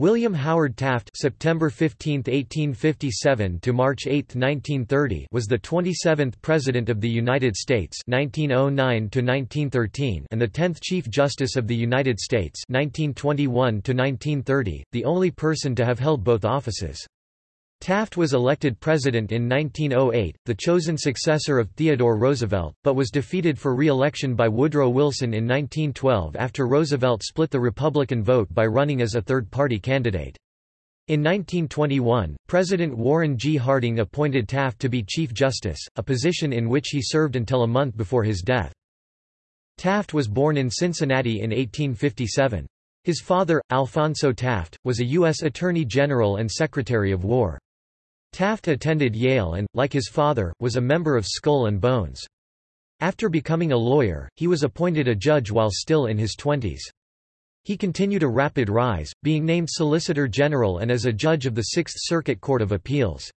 William Howard Taft September 15, 1857 to March 8, 1930 was the 27th President of the United States 1909 to 1913 and the 10th Chief Justice of the United States 1921 to 1930, the only person to have held both offices. Taft was elected president in 1908, the chosen successor of Theodore Roosevelt, but was defeated for re-election by Woodrow Wilson in 1912 after Roosevelt split the Republican vote by running as a third-party candidate. In 1921, President Warren G. Harding appointed Taft to be Chief Justice, a position in which he served until a month before his death. Taft was born in Cincinnati in 1857. His father, Alphonso Taft, was a U.S. Attorney General and Secretary of War. Taft attended Yale and, like his father, was a member of Skull and Bones. After becoming a lawyer, he was appointed a judge while still in his twenties. He continued a rapid rise, being named Solicitor General and as a judge of the Sixth Circuit Court of Appeals.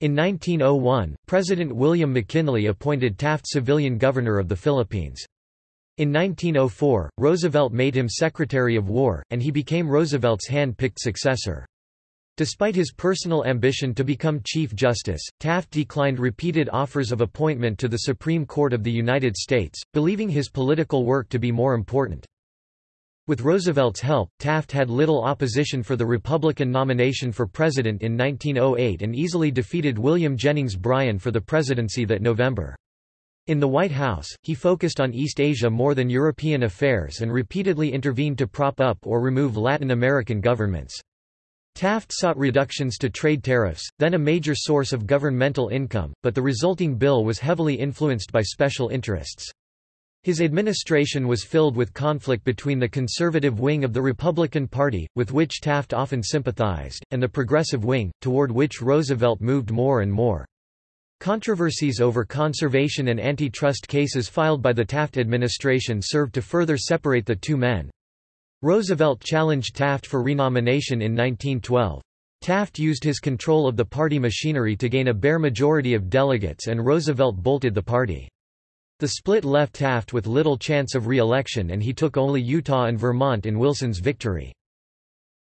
In 1901, President William McKinley appointed Taft civilian governor of the Philippines. In 1904, Roosevelt made him Secretary of War, and he became Roosevelt's hand-picked successor. Despite his personal ambition to become Chief Justice, Taft declined repeated offers of appointment to the Supreme Court of the United States, believing his political work to be more important. With Roosevelt's help, Taft had little opposition for the Republican nomination for president in 1908 and easily defeated William Jennings Bryan for the presidency that November. In the White House, he focused on East Asia more than European affairs and repeatedly intervened to prop up or remove Latin American governments. Taft sought reductions to trade tariffs, then a major source of governmental income, but the resulting bill was heavily influenced by special interests. His administration was filled with conflict between the conservative wing of the Republican Party, with which Taft often sympathized, and the progressive wing, toward which Roosevelt moved more and more. Controversies over conservation and antitrust cases filed by the Taft administration served to further separate the two men. Roosevelt challenged Taft for renomination in 1912. Taft used his control of the party machinery to gain a bare majority of delegates and Roosevelt bolted the party. The split left Taft with little chance of re-election and he took only Utah and Vermont in Wilson's victory.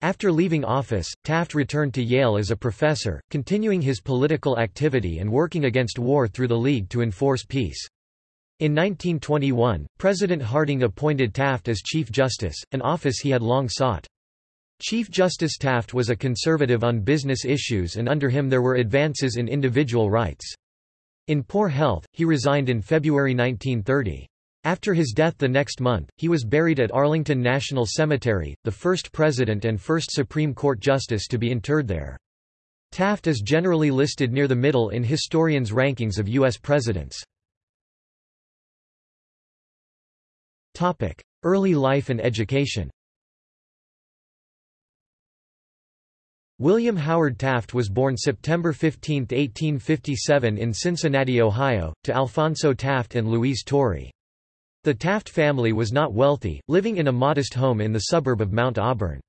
After leaving office, Taft returned to Yale as a professor, continuing his political activity and working against war through the League to enforce peace. In 1921, President Harding appointed Taft as Chief Justice, an office he had long sought. Chief Justice Taft was a conservative on business issues and under him there were advances in individual rights. In poor health, he resigned in February 1930. After his death the next month, he was buried at Arlington National Cemetery, the first president and first Supreme Court justice to be interred there. Taft is generally listed near the middle in historians' rankings of U.S. presidents. Early life and education William Howard Taft was born September 15, 1857 in Cincinnati, Ohio, to Alphonso Taft and Louise Torrey. The Taft family was not wealthy, living in a modest home in the suburb of Mount Auburn.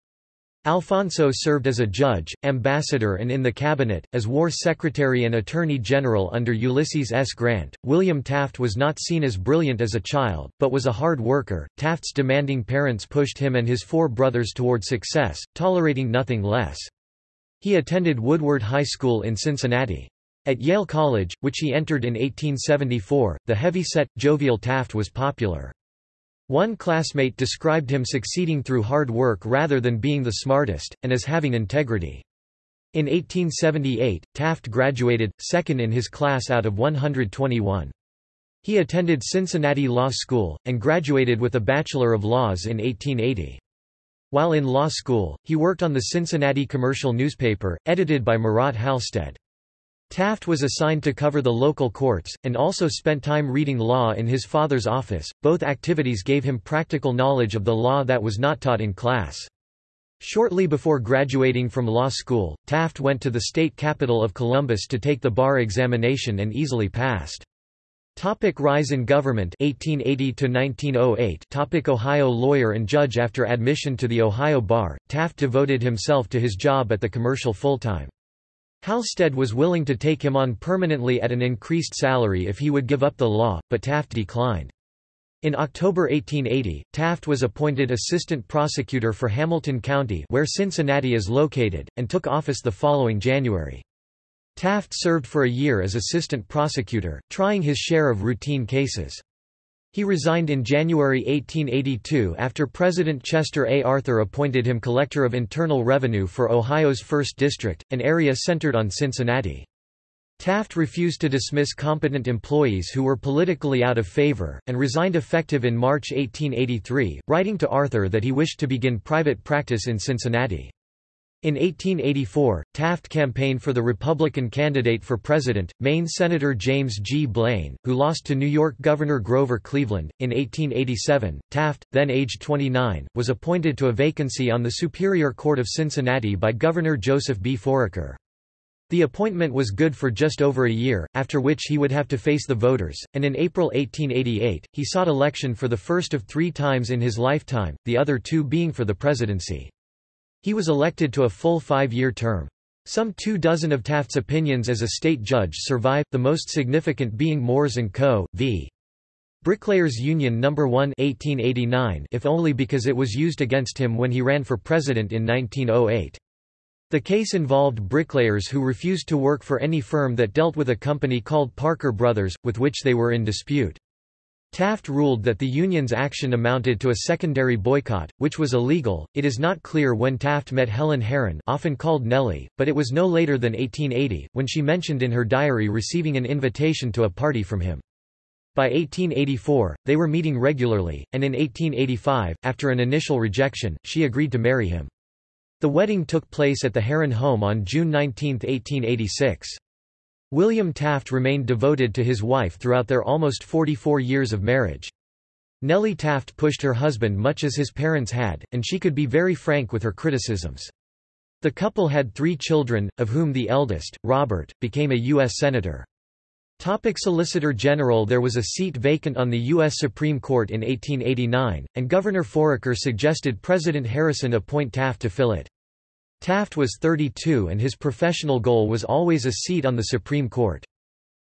Alphonso served as a judge, ambassador and in the cabinet, as war secretary and attorney general under Ulysses S. Grant. William Taft was not seen as brilliant as a child, but was a hard worker. Taft's demanding parents pushed him and his four brothers toward success, tolerating nothing less. He attended Woodward High School in Cincinnati. At Yale College, which he entered in 1874, the heavy-set, jovial Taft was popular. One classmate described him succeeding through hard work rather than being the smartest, and as having integrity. In 1878, Taft graduated, second in his class out of 121. He attended Cincinnati Law School, and graduated with a Bachelor of Laws in 1880. While in law school, he worked on the Cincinnati Commercial newspaper, edited by Murat Halstead. Taft was assigned to cover the local courts, and also spent time reading law in his father's office. Both activities gave him practical knowledge of the law that was not taught in class. Shortly before graduating from law school, Taft went to the state capital of Columbus to take the bar examination and easily passed. Topic rise in government 1880 to 1908 Topic Ohio lawyer and judge After admission to the Ohio bar, Taft devoted himself to his job at the commercial full-time. Halstead was willing to take him on permanently at an increased salary if he would give up the law, but Taft declined. In October 1880, Taft was appointed assistant prosecutor for Hamilton County where Cincinnati is located, and took office the following January. Taft served for a year as assistant prosecutor, trying his share of routine cases. He resigned in January 1882 after President Chester A. Arthur appointed him Collector of Internal Revenue for Ohio's 1st District, an area centered on Cincinnati. Taft refused to dismiss competent employees who were politically out of favor, and resigned effective in March 1883, writing to Arthur that he wished to begin private practice in Cincinnati. In 1884, Taft campaigned for the Republican candidate for president, Maine Senator James G. Blaine, who lost to New York Governor Grover Cleveland. In 1887, Taft, then aged 29, was appointed to a vacancy on the Superior Court of Cincinnati by Governor Joseph B. Foraker. The appointment was good for just over a year, after which he would have to face the voters, and in April 1888, he sought election for the first of three times in his lifetime, the other two being for the presidency. He was elected to a full five-year term. Some two dozen of Taft's opinions as a state judge survive, the most significant being Moores & Co. v. Bricklayers Union No. 1 1889 if only because it was used against him when he ran for president in 1908. The case involved bricklayers who refused to work for any firm that dealt with a company called Parker Brothers, with which they were in dispute. Taft ruled that the union's action amounted to a secondary boycott, which was illegal. It is not clear when Taft met Helen Herron, often called Nellie, but it was no later than 1880, when she mentioned in her diary receiving an invitation to a party from him. By 1884, they were meeting regularly, and in 1885, after an initial rejection, she agreed to marry him. The wedding took place at the Herron home on June 19, 1886. William Taft remained devoted to his wife throughout their almost 44 years of marriage. Nellie Taft pushed her husband much as his parents had, and she could be very frank with her criticisms. The couple had three children, of whom the eldest, Robert, became a U.S. Senator. Topic Solicitor General There was a seat vacant on the U.S. Supreme Court in 1889, and Governor Foraker suggested President Harrison appoint Taft to fill it. Taft was 32 and his professional goal was always a seat on the Supreme Court.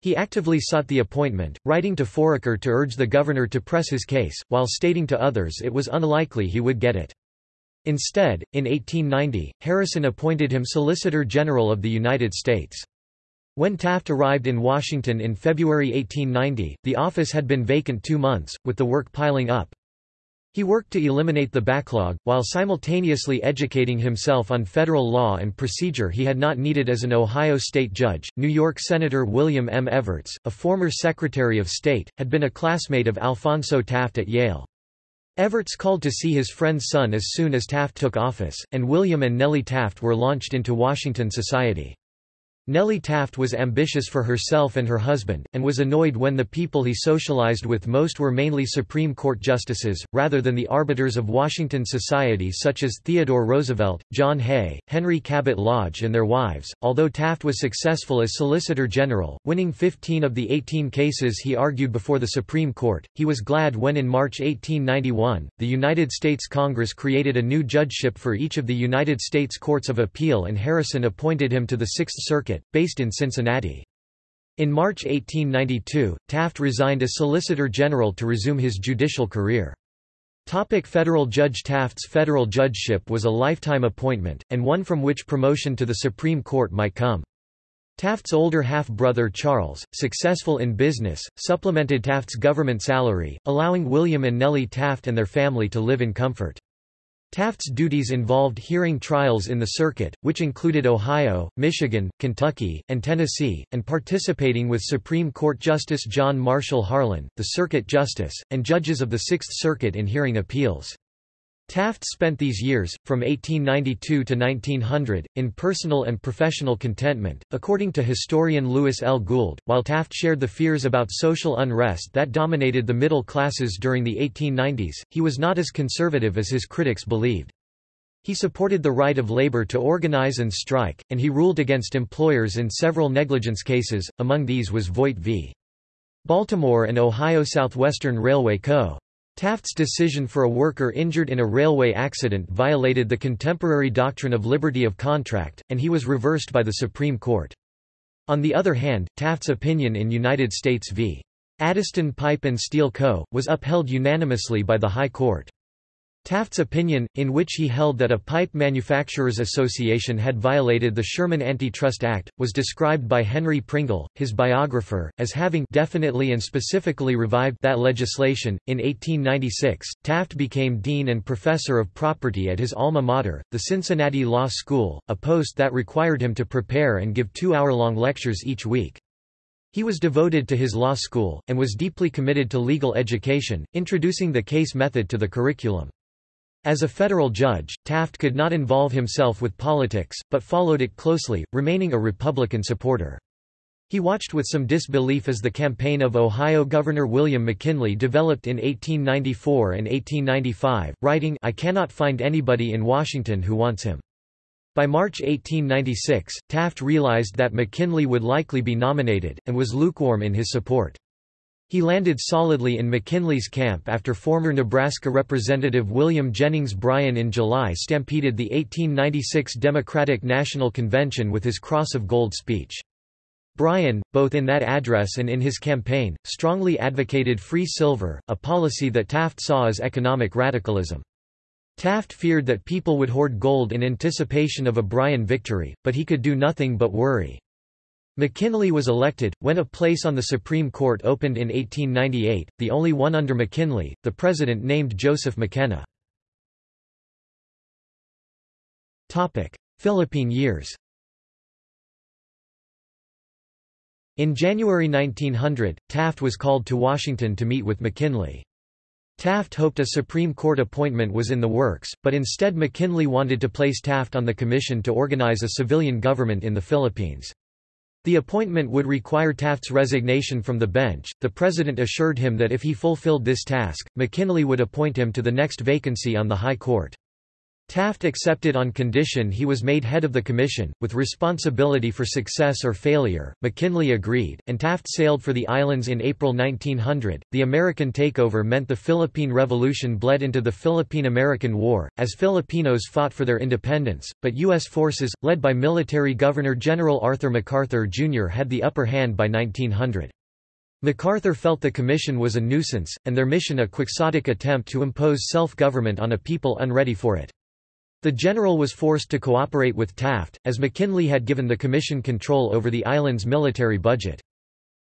He actively sought the appointment, writing to Foraker to urge the governor to press his case, while stating to others it was unlikely he would get it. Instead, in 1890, Harrison appointed him Solicitor General of the United States. When Taft arrived in Washington in February 1890, the office had been vacant two months, with the work piling up. He worked to eliminate the backlog, while simultaneously educating himself on federal law and procedure he had not needed as an Ohio state judge. New York Senator William M. Evarts, a former Secretary of State, had been a classmate of Alphonso Taft at Yale. Evarts called to see his friend's son as soon as Taft took office, and William and Nellie Taft were launched into Washington society. Nellie Taft was ambitious for herself and her husband, and was annoyed when the people he socialized with most were mainly Supreme Court justices, rather than the arbiters of Washington society such as Theodore Roosevelt, John Hay, Henry Cabot Lodge and their wives. Although Taft was successful as Solicitor General, winning 15 of the 18 cases he argued before the Supreme Court, he was glad when in March 1891, the United States Congress created a new judgeship for each of the United States Courts of Appeal and Harrison appointed him to the Sixth Circuit Based in Cincinnati. In March 1892, Taft resigned as Solicitor General to resume his judicial career. Topic federal judge Taft's federal judgeship was a lifetime appointment, and one from which promotion to the Supreme Court might come. Taft's older half-brother Charles, successful in business, supplemented Taft's government salary, allowing William and Nellie Taft and their family to live in comfort. Taft's duties involved hearing trials in the circuit, which included Ohio, Michigan, Kentucky, and Tennessee, and participating with Supreme Court Justice John Marshall Harlan, the circuit justice, and judges of the Sixth Circuit in hearing appeals. Taft spent these years, from 1892 to 1900, in personal and professional contentment, according to historian Louis L. Gould. While Taft shared the fears about social unrest that dominated the middle classes during the 1890s, he was not as conservative as his critics believed. He supported the right of labor to organize and strike, and he ruled against employers in several negligence cases, among these was Voight v. Baltimore and Ohio Southwestern Railway Co. Taft's decision for a worker injured in a railway accident violated the contemporary doctrine of liberty of contract, and he was reversed by the Supreme Court. On the other hand, Taft's opinion in United States v. Addyston Pipe and Steel Co., was upheld unanimously by the High Court. Taft's opinion, in which he held that a pipe manufacturers association had violated the Sherman Antitrust Act, was described by Henry Pringle, his biographer, as having definitely and specifically revived that legislation. In 1896, Taft became dean and professor of property at his alma mater, the Cincinnati Law School, a post that required him to prepare and give two-hour-long lectures each week. He was devoted to his law school, and was deeply committed to legal education, introducing the case method to the curriculum. As a federal judge, Taft could not involve himself with politics, but followed it closely, remaining a Republican supporter. He watched with some disbelief as the campaign of Ohio Governor William McKinley developed in 1894 and 1895, writing I cannot find anybody in Washington who wants him. By March 1896, Taft realized that McKinley would likely be nominated, and was lukewarm in his support. He landed solidly in McKinley's camp after former Nebraska Representative William Jennings Bryan in July stampeded the 1896 Democratic National Convention with his Cross of Gold speech. Bryan, both in that address and in his campaign, strongly advocated free silver, a policy that Taft saw as economic radicalism. Taft feared that people would hoard gold in anticipation of a Bryan victory, but he could do nothing but worry. McKinley was elected, when a place on the Supreme Court opened in 1898, the only one under McKinley, the president named Joseph McKenna. Philippine years In January 1900, Taft was called to Washington to meet with McKinley. Taft hoped a Supreme Court appointment was in the works, but instead McKinley wanted to place Taft on the commission to organize a civilian government in the Philippines. The appointment would require Taft's resignation from the bench. The president assured him that if he fulfilled this task, McKinley would appoint him to the next vacancy on the High Court. Taft accepted on condition he was made head of the commission, with responsibility for success or failure. McKinley agreed, and Taft sailed for the islands in April 1900. The American takeover meant the Philippine Revolution bled into the Philippine American War, as Filipinos fought for their independence, but U.S. forces, led by military Governor General Arthur MacArthur Jr., had the upper hand by 1900. MacArthur felt the commission was a nuisance, and their mission a quixotic attempt to impose self-government on a people unready for it. The general was forced to cooperate with Taft, as McKinley had given the commission control over the island's military budget.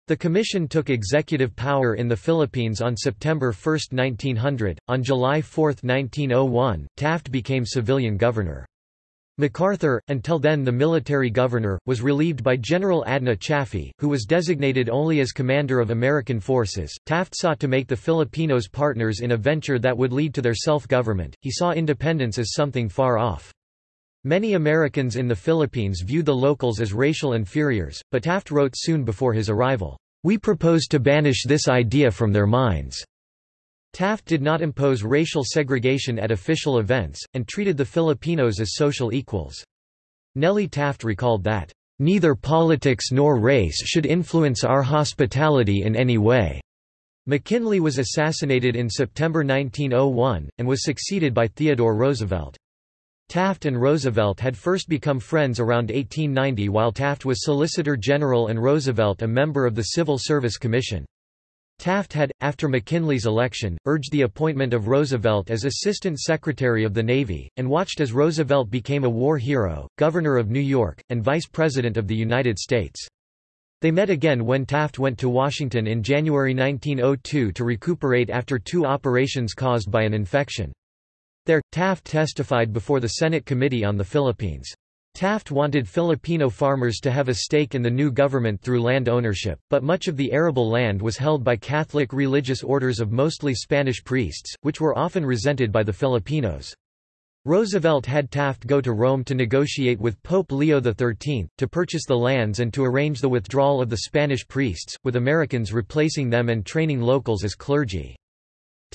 The commission took executive power in the Philippines on September 1, 1900. On July 4, 1901, Taft became civilian governor. MacArthur, until then the military governor, was relieved by General Adna Chaffee, who was designated only as commander of American forces. Taft sought to make the Filipinos partners in a venture that would lead to their self-government. He saw independence as something far off. Many Americans in the Philippines viewed the locals as racial inferiors, but Taft wrote soon before his arrival, "We propose to banish this idea from their minds." Taft did not impose racial segregation at official events, and treated the Filipinos as social equals. Nellie Taft recalled that, "...neither politics nor race should influence our hospitality in any way." McKinley was assassinated in September 1901, and was succeeded by Theodore Roosevelt. Taft and Roosevelt had first become friends around 1890 while Taft was Solicitor General and Roosevelt a member of the Civil Service Commission. Taft had, after McKinley's election, urged the appointment of Roosevelt as Assistant Secretary of the Navy, and watched as Roosevelt became a war hero, Governor of New York, and Vice President of the United States. They met again when Taft went to Washington in January 1902 to recuperate after two operations caused by an infection. There, Taft testified before the Senate Committee on the Philippines. Taft wanted Filipino farmers to have a stake in the new government through land ownership, but much of the arable land was held by Catholic religious orders of mostly Spanish priests, which were often resented by the Filipinos. Roosevelt had Taft go to Rome to negotiate with Pope Leo XIII, to purchase the lands and to arrange the withdrawal of the Spanish priests, with Americans replacing them and training locals as clergy.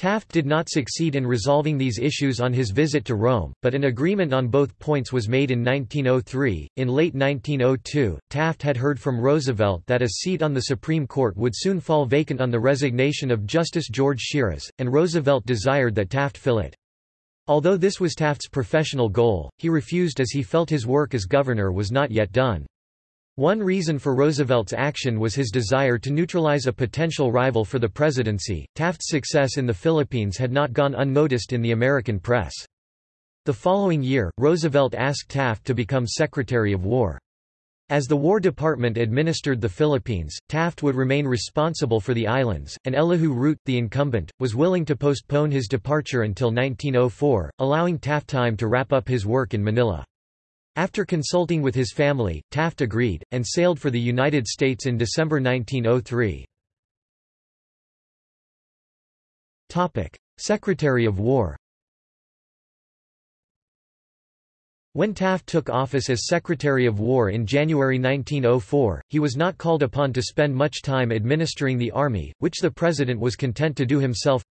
Taft did not succeed in resolving these issues on his visit to Rome, but an agreement on both points was made in 1903. In late 1902, Taft had heard from Roosevelt that a seat on the Supreme Court would soon fall vacant on the resignation of Justice George Shiras, and Roosevelt desired that Taft fill it. Although this was Taft's professional goal, he refused as he felt his work as governor was not yet done. One reason for Roosevelt's action was his desire to neutralize a potential rival for the presidency. Taft's success in the Philippines had not gone unnoticed in the American press. The following year, Roosevelt asked Taft to become Secretary of War. As the War Department administered the Philippines, Taft would remain responsible for the islands, and Elihu Root, the incumbent, was willing to postpone his departure until 1904, allowing Taft time to wrap up his work in Manila. After consulting with his family, Taft agreed, and sailed for the United States in December 1903. Secretary of War When Taft took office as Secretary of War in January 1904, he was not called upon to spend much time administering the Army, which the President was content to do himself.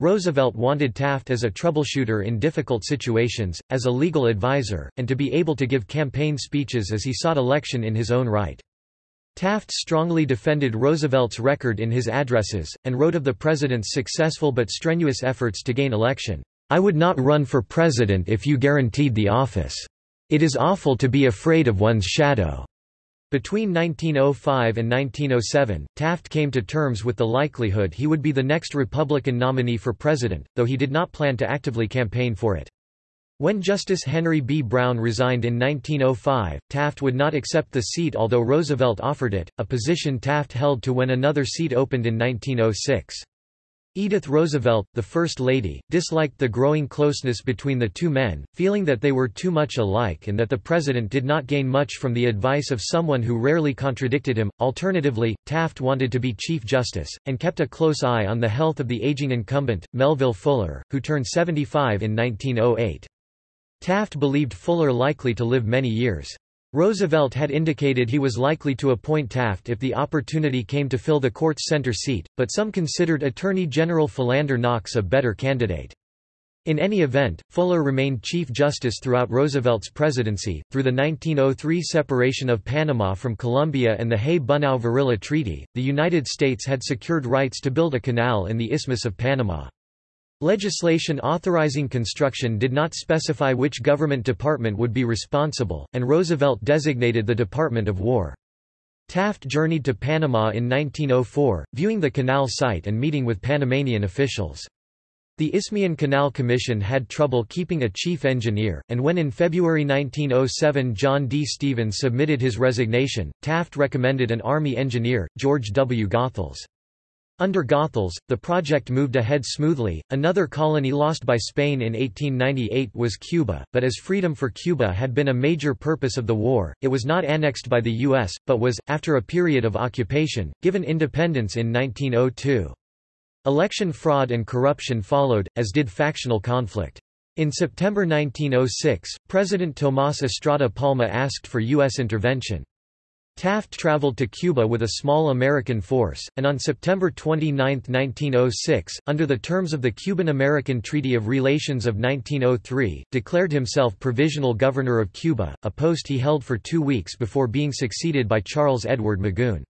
Roosevelt wanted Taft as a troubleshooter in difficult situations, as a legal advisor, and to be able to give campaign speeches as he sought election in his own right. Taft strongly defended Roosevelt's record in his addresses, and wrote of the President's successful but strenuous efforts to gain election. I would not run for president if you guaranteed the office. It is awful to be afraid of one's shadow. Between 1905 and 1907, Taft came to terms with the likelihood he would be the next Republican nominee for president, though he did not plan to actively campaign for it. When Justice Henry B. Brown resigned in 1905, Taft would not accept the seat although Roosevelt offered it, a position Taft held to when another seat opened in 1906. Edith Roosevelt, the First Lady, disliked the growing closeness between the two men, feeling that they were too much alike and that the President did not gain much from the advice of someone who rarely contradicted him. Alternatively, Taft wanted to be Chief Justice, and kept a close eye on the health of the aging incumbent, Melville Fuller, who turned 75 in 1908. Taft believed Fuller likely to live many years. Roosevelt had indicated he was likely to appoint Taft if the opportunity came to fill the court's center seat, but some considered Attorney General Philander Knox a better candidate. In any event, Fuller remained Chief Justice throughout Roosevelt's presidency. Through the 1903 separation of Panama from Colombia and the Hay-Bunau-Varilla Treaty, the United States had secured rights to build a canal in the Isthmus of Panama. Legislation authorizing construction did not specify which government department would be responsible, and Roosevelt designated the Department of War. Taft journeyed to Panama in 1904, viewing the canal site and meeting with Panamanian officials. The Isthmian Canal Commission had trouble keeping a chief engineer, and when in February 1907 John D. Stevens submitted his resignation, Taft recommended an Army engineer, George W. Goethals. Under Goethals, the project moved ahead smoothly. Another colony lost by Spain in 1898 was Cuba, but as freedom for Cuba had been a major purpose of the war, it was not annexed by the U.S., but was, after a period of occupation, given independence in 1902. Election fraud and corruption followed, as did factional conflict. In September 1906, President Tomás Estrada Palma asked for U.S. intervention. Taft traveled to Cuba with a small American force, and on September 29, 1906, under the terms of the Cuban-American Treaty of Relations of 1903, declared himself Provisional Governor of Cuba, a post he held for two weeks before being succeeded by Charles Edward Magoon.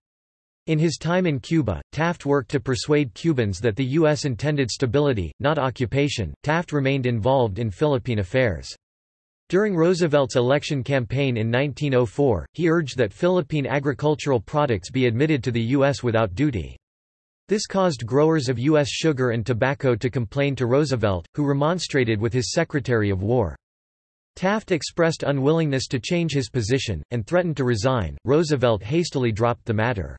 In his time in Cuba, Taft worked to persuade Cubans that the U.S. intended stability, not occupation. Taft remained involved in Philippine affairs. During Roosevelt's election campaign in 1904, he urged that Philippine agricultural products be admitted to the U.S. without duty. This caused growers of U.S. sugar and tobacco to complain to Roosevelt, who remonstrated with his Secretary of War. Taft expressed unwillingness to change his position, and threatened to resign. Roosevelt hastily dropped the matter.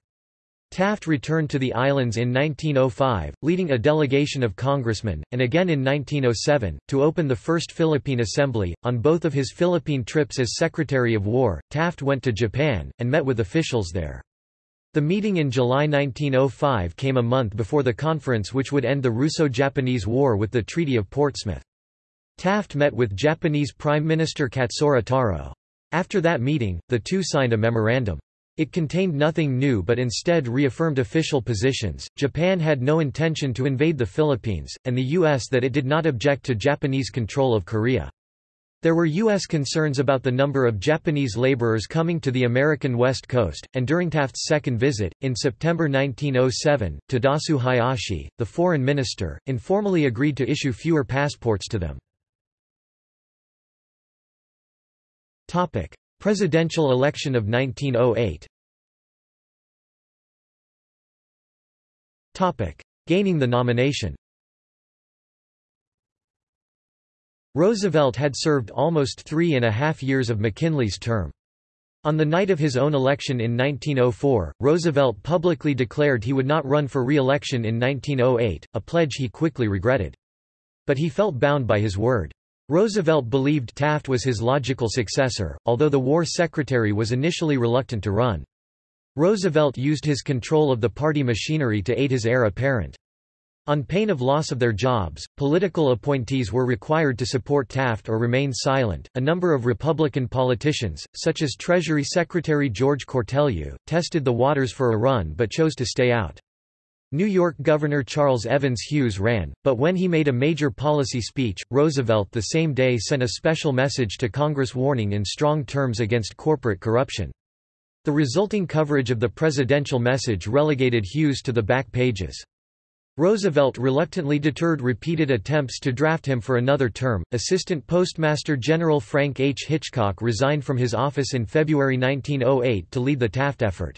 Taft returned to the islands in 1905, leading a delegation of congressmen, and again in 1907, to open the First Philippine Assembly. On both of his Philippine trips as Secretary of War, Taft went to Japan, and met with officials there. The meeting in July 1905 came a month before the conference which would end the Russo-Japanese War with the Treaty of Portsmouth. Taft met with Japanese Prime Minister Katsura Taro. After that meeting, the two signed a memorandum. It contained nothing new but instead reaffirmed official positions. Japan had no intention to invade the Philippines, and the U.S. that it did not object to Japanese control of Korea. There were U.S. concerns about the number of Japanese laborers coming to the American West Coast, and during Taft's second visit, in September 1907, Tadasu Hayashi, the foreign minister, informally agreed to issue fewer passports to them. Presidential election of 1908 Gaining the nomination Roosevelt had served almost three and a half years of McKinley's term. On the night of his own election in 1904, Roosevelt publicly declared he would not run for re-election in 1908, a pledge he quickly regretted. But he felt bound by his word. Roosevelt believed Taft was his logical successor, although the war secretary was initially reluctant to run. Roosevelt used his control of the party machinery to aid his heir apparent. On pain of loss of their jobs, political appointees were required to support Taft or remain silent. A number of Republican politicians, such as Treasury Secretary George Cortelyou, tested the waters for a run but chose to stay out. New York Governor Charles Evans Hughes ran, but when he made a major policy speech, Roosevelt the same day sent a special message to Congress warning in strong terms against corporate corruption. The resulting coverage of the presidential message relegated Hughes to the back pages. Roosevelt reluctantly deterred repeated attempts to draft him for another term. Assistant Postmaster General Frank H. Hitchcock resigned from his office in February 1908 to lead the Taft effort.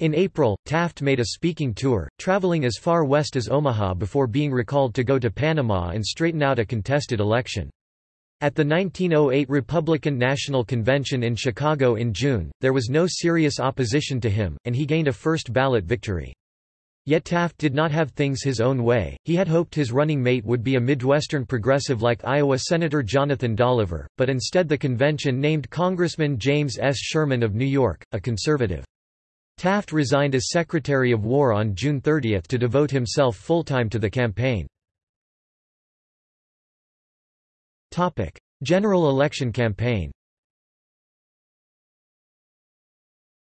In April, Taft made a speaking tour, traveling as far west as Omaha before being recalled to go to Panama and straighten out a contested election. At the 1908 Republican National Convention in Chicago in June, there was no serious opposition to him, and he gained a first ballot victory. Yet Taft did not have things his own way, he had hoped his running mate would be a Midwestern progressive like Iowa Senator Jonathan Dolliver, but instead the convention named Congressman James S. Sherman of New York, a conservative. Taft resigned as Secretary of War on June 30 to devote himself full-time to the campaign. General election campaign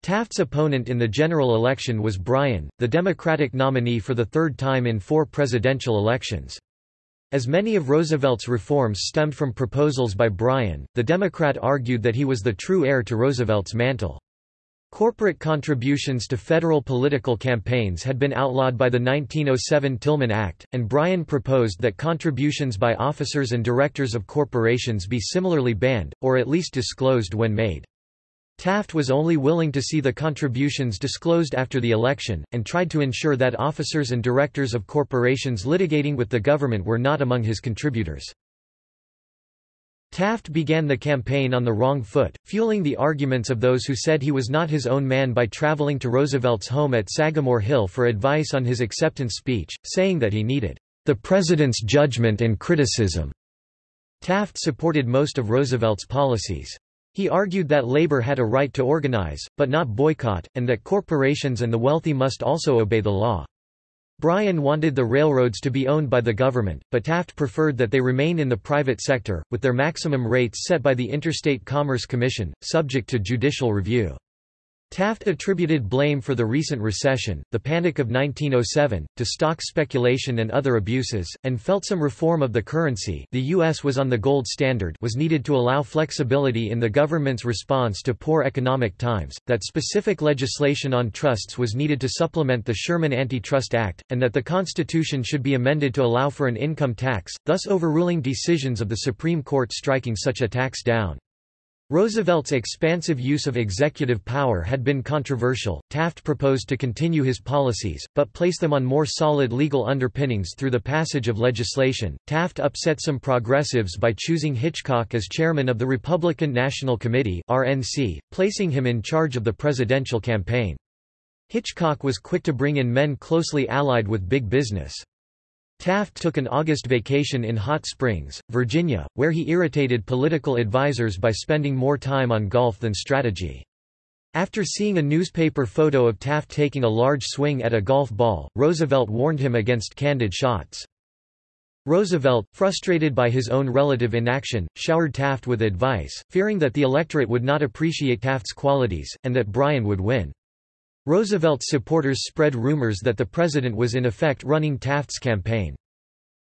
Taft's opponent in the general election was Bryan, the Democratic nominee for the third time in four presidential elections. As many of Roosevelt's reforms stemmed from proposals by Bryan, the Democrat argued that he was the true heir to Roosevelt's mantle. Corporate contributions to federal political campaigns had been outlawed by the 1907 Tillman Act, and Bryan proposed that contributions by officers and directors of corporations be similarly banned, or at least disclosed when made. Taft was only willing to see the contributions disclosed after the election, and tried to ensure that officers and directors of corporations litigating with the government were not among his contributors. Taft began the campaign on the wrong foot, fueling the arguments of those who said he was not his own man by traveling to Roosevelt's home at Sagamore Hill for advice on his acceptance speech, saying that he needed the president's judgment and criticism. Taft supported most of Roosevelt's policies. He argued that labor had a right to organize, but not boycott, and that corporations and the wealthy must also obey the law. Bryan wanted the railroads to be owned by the government, but Taft preferred that they remain in the private sector, with their maximum rates set by the Interstate Commerce Commission, subject to judicial review. Taft attributed blame for the recent recession, the Panic of 1907, to stock speculation and other abuses, and felt some reform of the currency the U.S. was on the gold standard was needed to allow flexibility in the government's response to poor economic times, that specific legislation on trusts was needed to supplement the Sherman Antitrust Act, and that the Constitution should be amended to allow for an income tax, thus overruling decisions of the Supreme Court striking such a tax down. Roosevelt's expansive use of executive power had been controversial. Taft proposed to continue his policies, but place them on more solid legal underpinnings through the passage of legislation. Taft upset some progressives by choosing Hitchcock as chairman of the Republican National Committee (RNC), placing him in charge of the presidential campaign. Hitchcock was quick to bring in men closely allied with big business. Taft took an August vacation in Hot Springs, Virginia, where he irritated political advisers by spending more time on golf than strategy. After seeing a newspaper photo of Taft taking a large swing at a golf ball, Roosevelt warned him against candid shots. Roosevelt, frustrated by his own relative inaction, showered Taft with advice, fearing that the electorate would not appreciate Taft's qualities, and that Bryan would win. Roosevelt's supporters spread rumors that the president was in effect running Taft's campaign.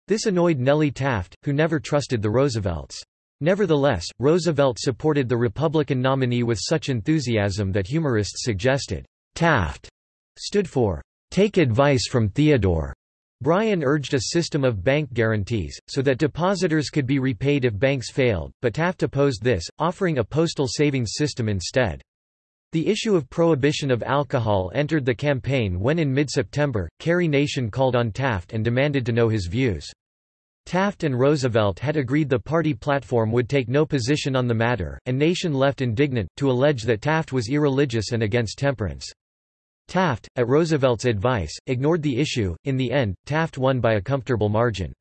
This annoyed Nellie Taft, who never trusted the Roosevelts. Nevertheless, Roosevelt supported the Republican nominee with such enthusiasm that humorists suggested, Taft stood for, take advice from Theodore. Bryan urged a system of bank guarantees, so that depositors could be repaid if banks failed, but Taft opposed this, offering a postal savings system instead. The issue of prohibition of alcohol entered the campaign when in mid-September, Carrie Nation called on Taft and demanded to know his views. Taft and Roosevelt had agreed the party platform would take no position on the matter, and Nation left indignant, to allege that Taft was irreligious and against temperance. Taft, at Roosevelt's advice, ignored the issue. In the end, Taft won by a comfortable margin.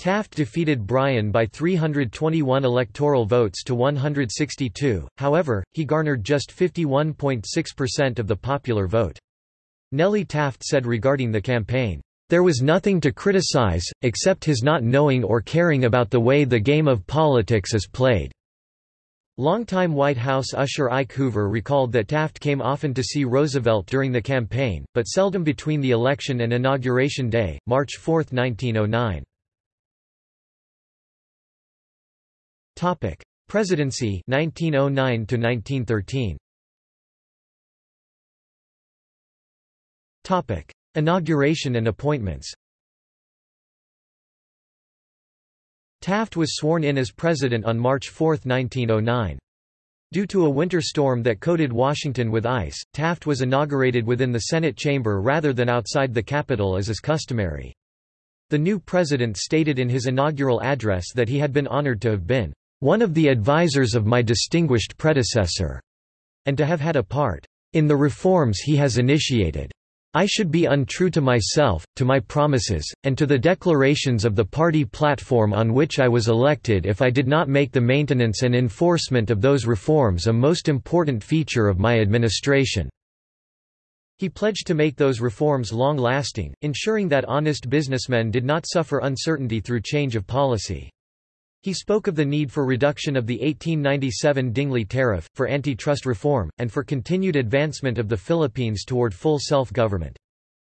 Taft defeated Bryan by 321 electoral votes to 162, however, he garnered just 51.6% of the popular vote. Nellie Taft said regarding the campaign, "...there was nothing to criticize, except his not knowing or caring about the way the game of politics is played." Longtime White House usher Ike Hoover recalled that Taft came often to see Roosevelt during the campaign, but seldom between the election and Inauguration Day, March 4, 1909. Topic: Presidency 1909 to 1913. Topic: Inauguration and appointments. Taft was sworn in as president on March 4, 1909. Due to a winter storm that coated Washington with ice, Taft was inaugurated within the Senate chamber rather than outside the Capitol as is customary. The new president stated in his inaugural address that he had been honored to have been one of the advisers of my distinguished predecessor, and to have had a part in the reforms he has initiated. I should be untrue to myself, to my promises, and to the declarations of the party platform on which I was elected if I did not make the maintenance and enforcement of those reforms a most important feature of my administration." He pledged to make those reforms long-lasting, ensuring that honest businessmen did not suffer uncertainty through change of policy. He spoke of the need for reduction of the 1897 Dingley Tariff, for antitrust reform, and for continued advancement of the Philippines toward full self-government.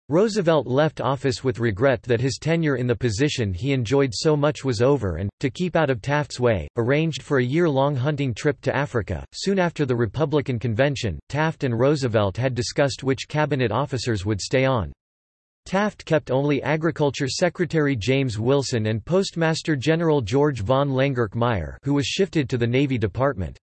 Roosevelt left office with regret that his tenure in the position he enjoyed so much was over and, to keep out of Taft's way, arranged for a year-long hunting trip to Africa. Soon after the Republican convention, Taft and Roosevelt had discussed which cabinet officers would stay on. Taft kept only Agriculture Secretary James Wilson and Postmaster General George von Lengerke who was shifted to the Navy Department.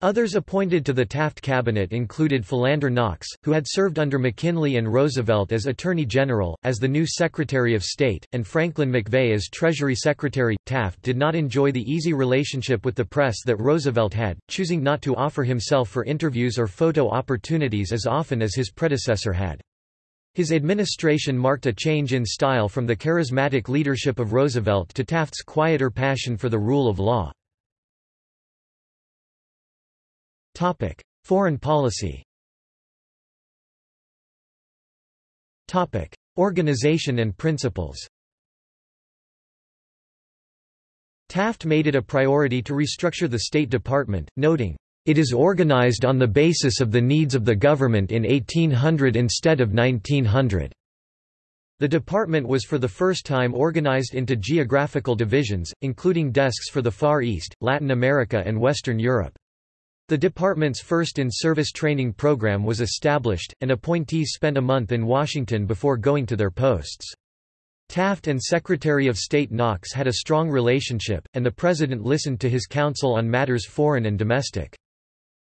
Others appointed to the Taft cabinet included Philander Knox, who had served under McKinley and Roosevelt as Attorney General, as the new Secretary of State, and Franklin MacVeagh as Treasury Secretary. Taft did not enjoy the easy relationship with the press that Roosevelt had, choosing not to offer himself for interviews or photo opportunities as often as his predecessor had. His administration marked a change in style from the charismatic leadership of Roosevelt to Taft's quieter passion for the rule of law. Topic: Foreign policy Topic: Organization and principles Taft made it a priority to restructure the State Department, noting, it is organized on the basis of the needs of the government in 1800 instead of 1900. The department was for the first time organized into geographical divisions, including desks for the Far East, Latin America and Western Europe. The department's first in-service training program was established, and appointees spent a month in Washington before going to their posts. Taft and Secretary of State Knox had a strong relationship, and the President listened to his counsel on matters foreign and domestic.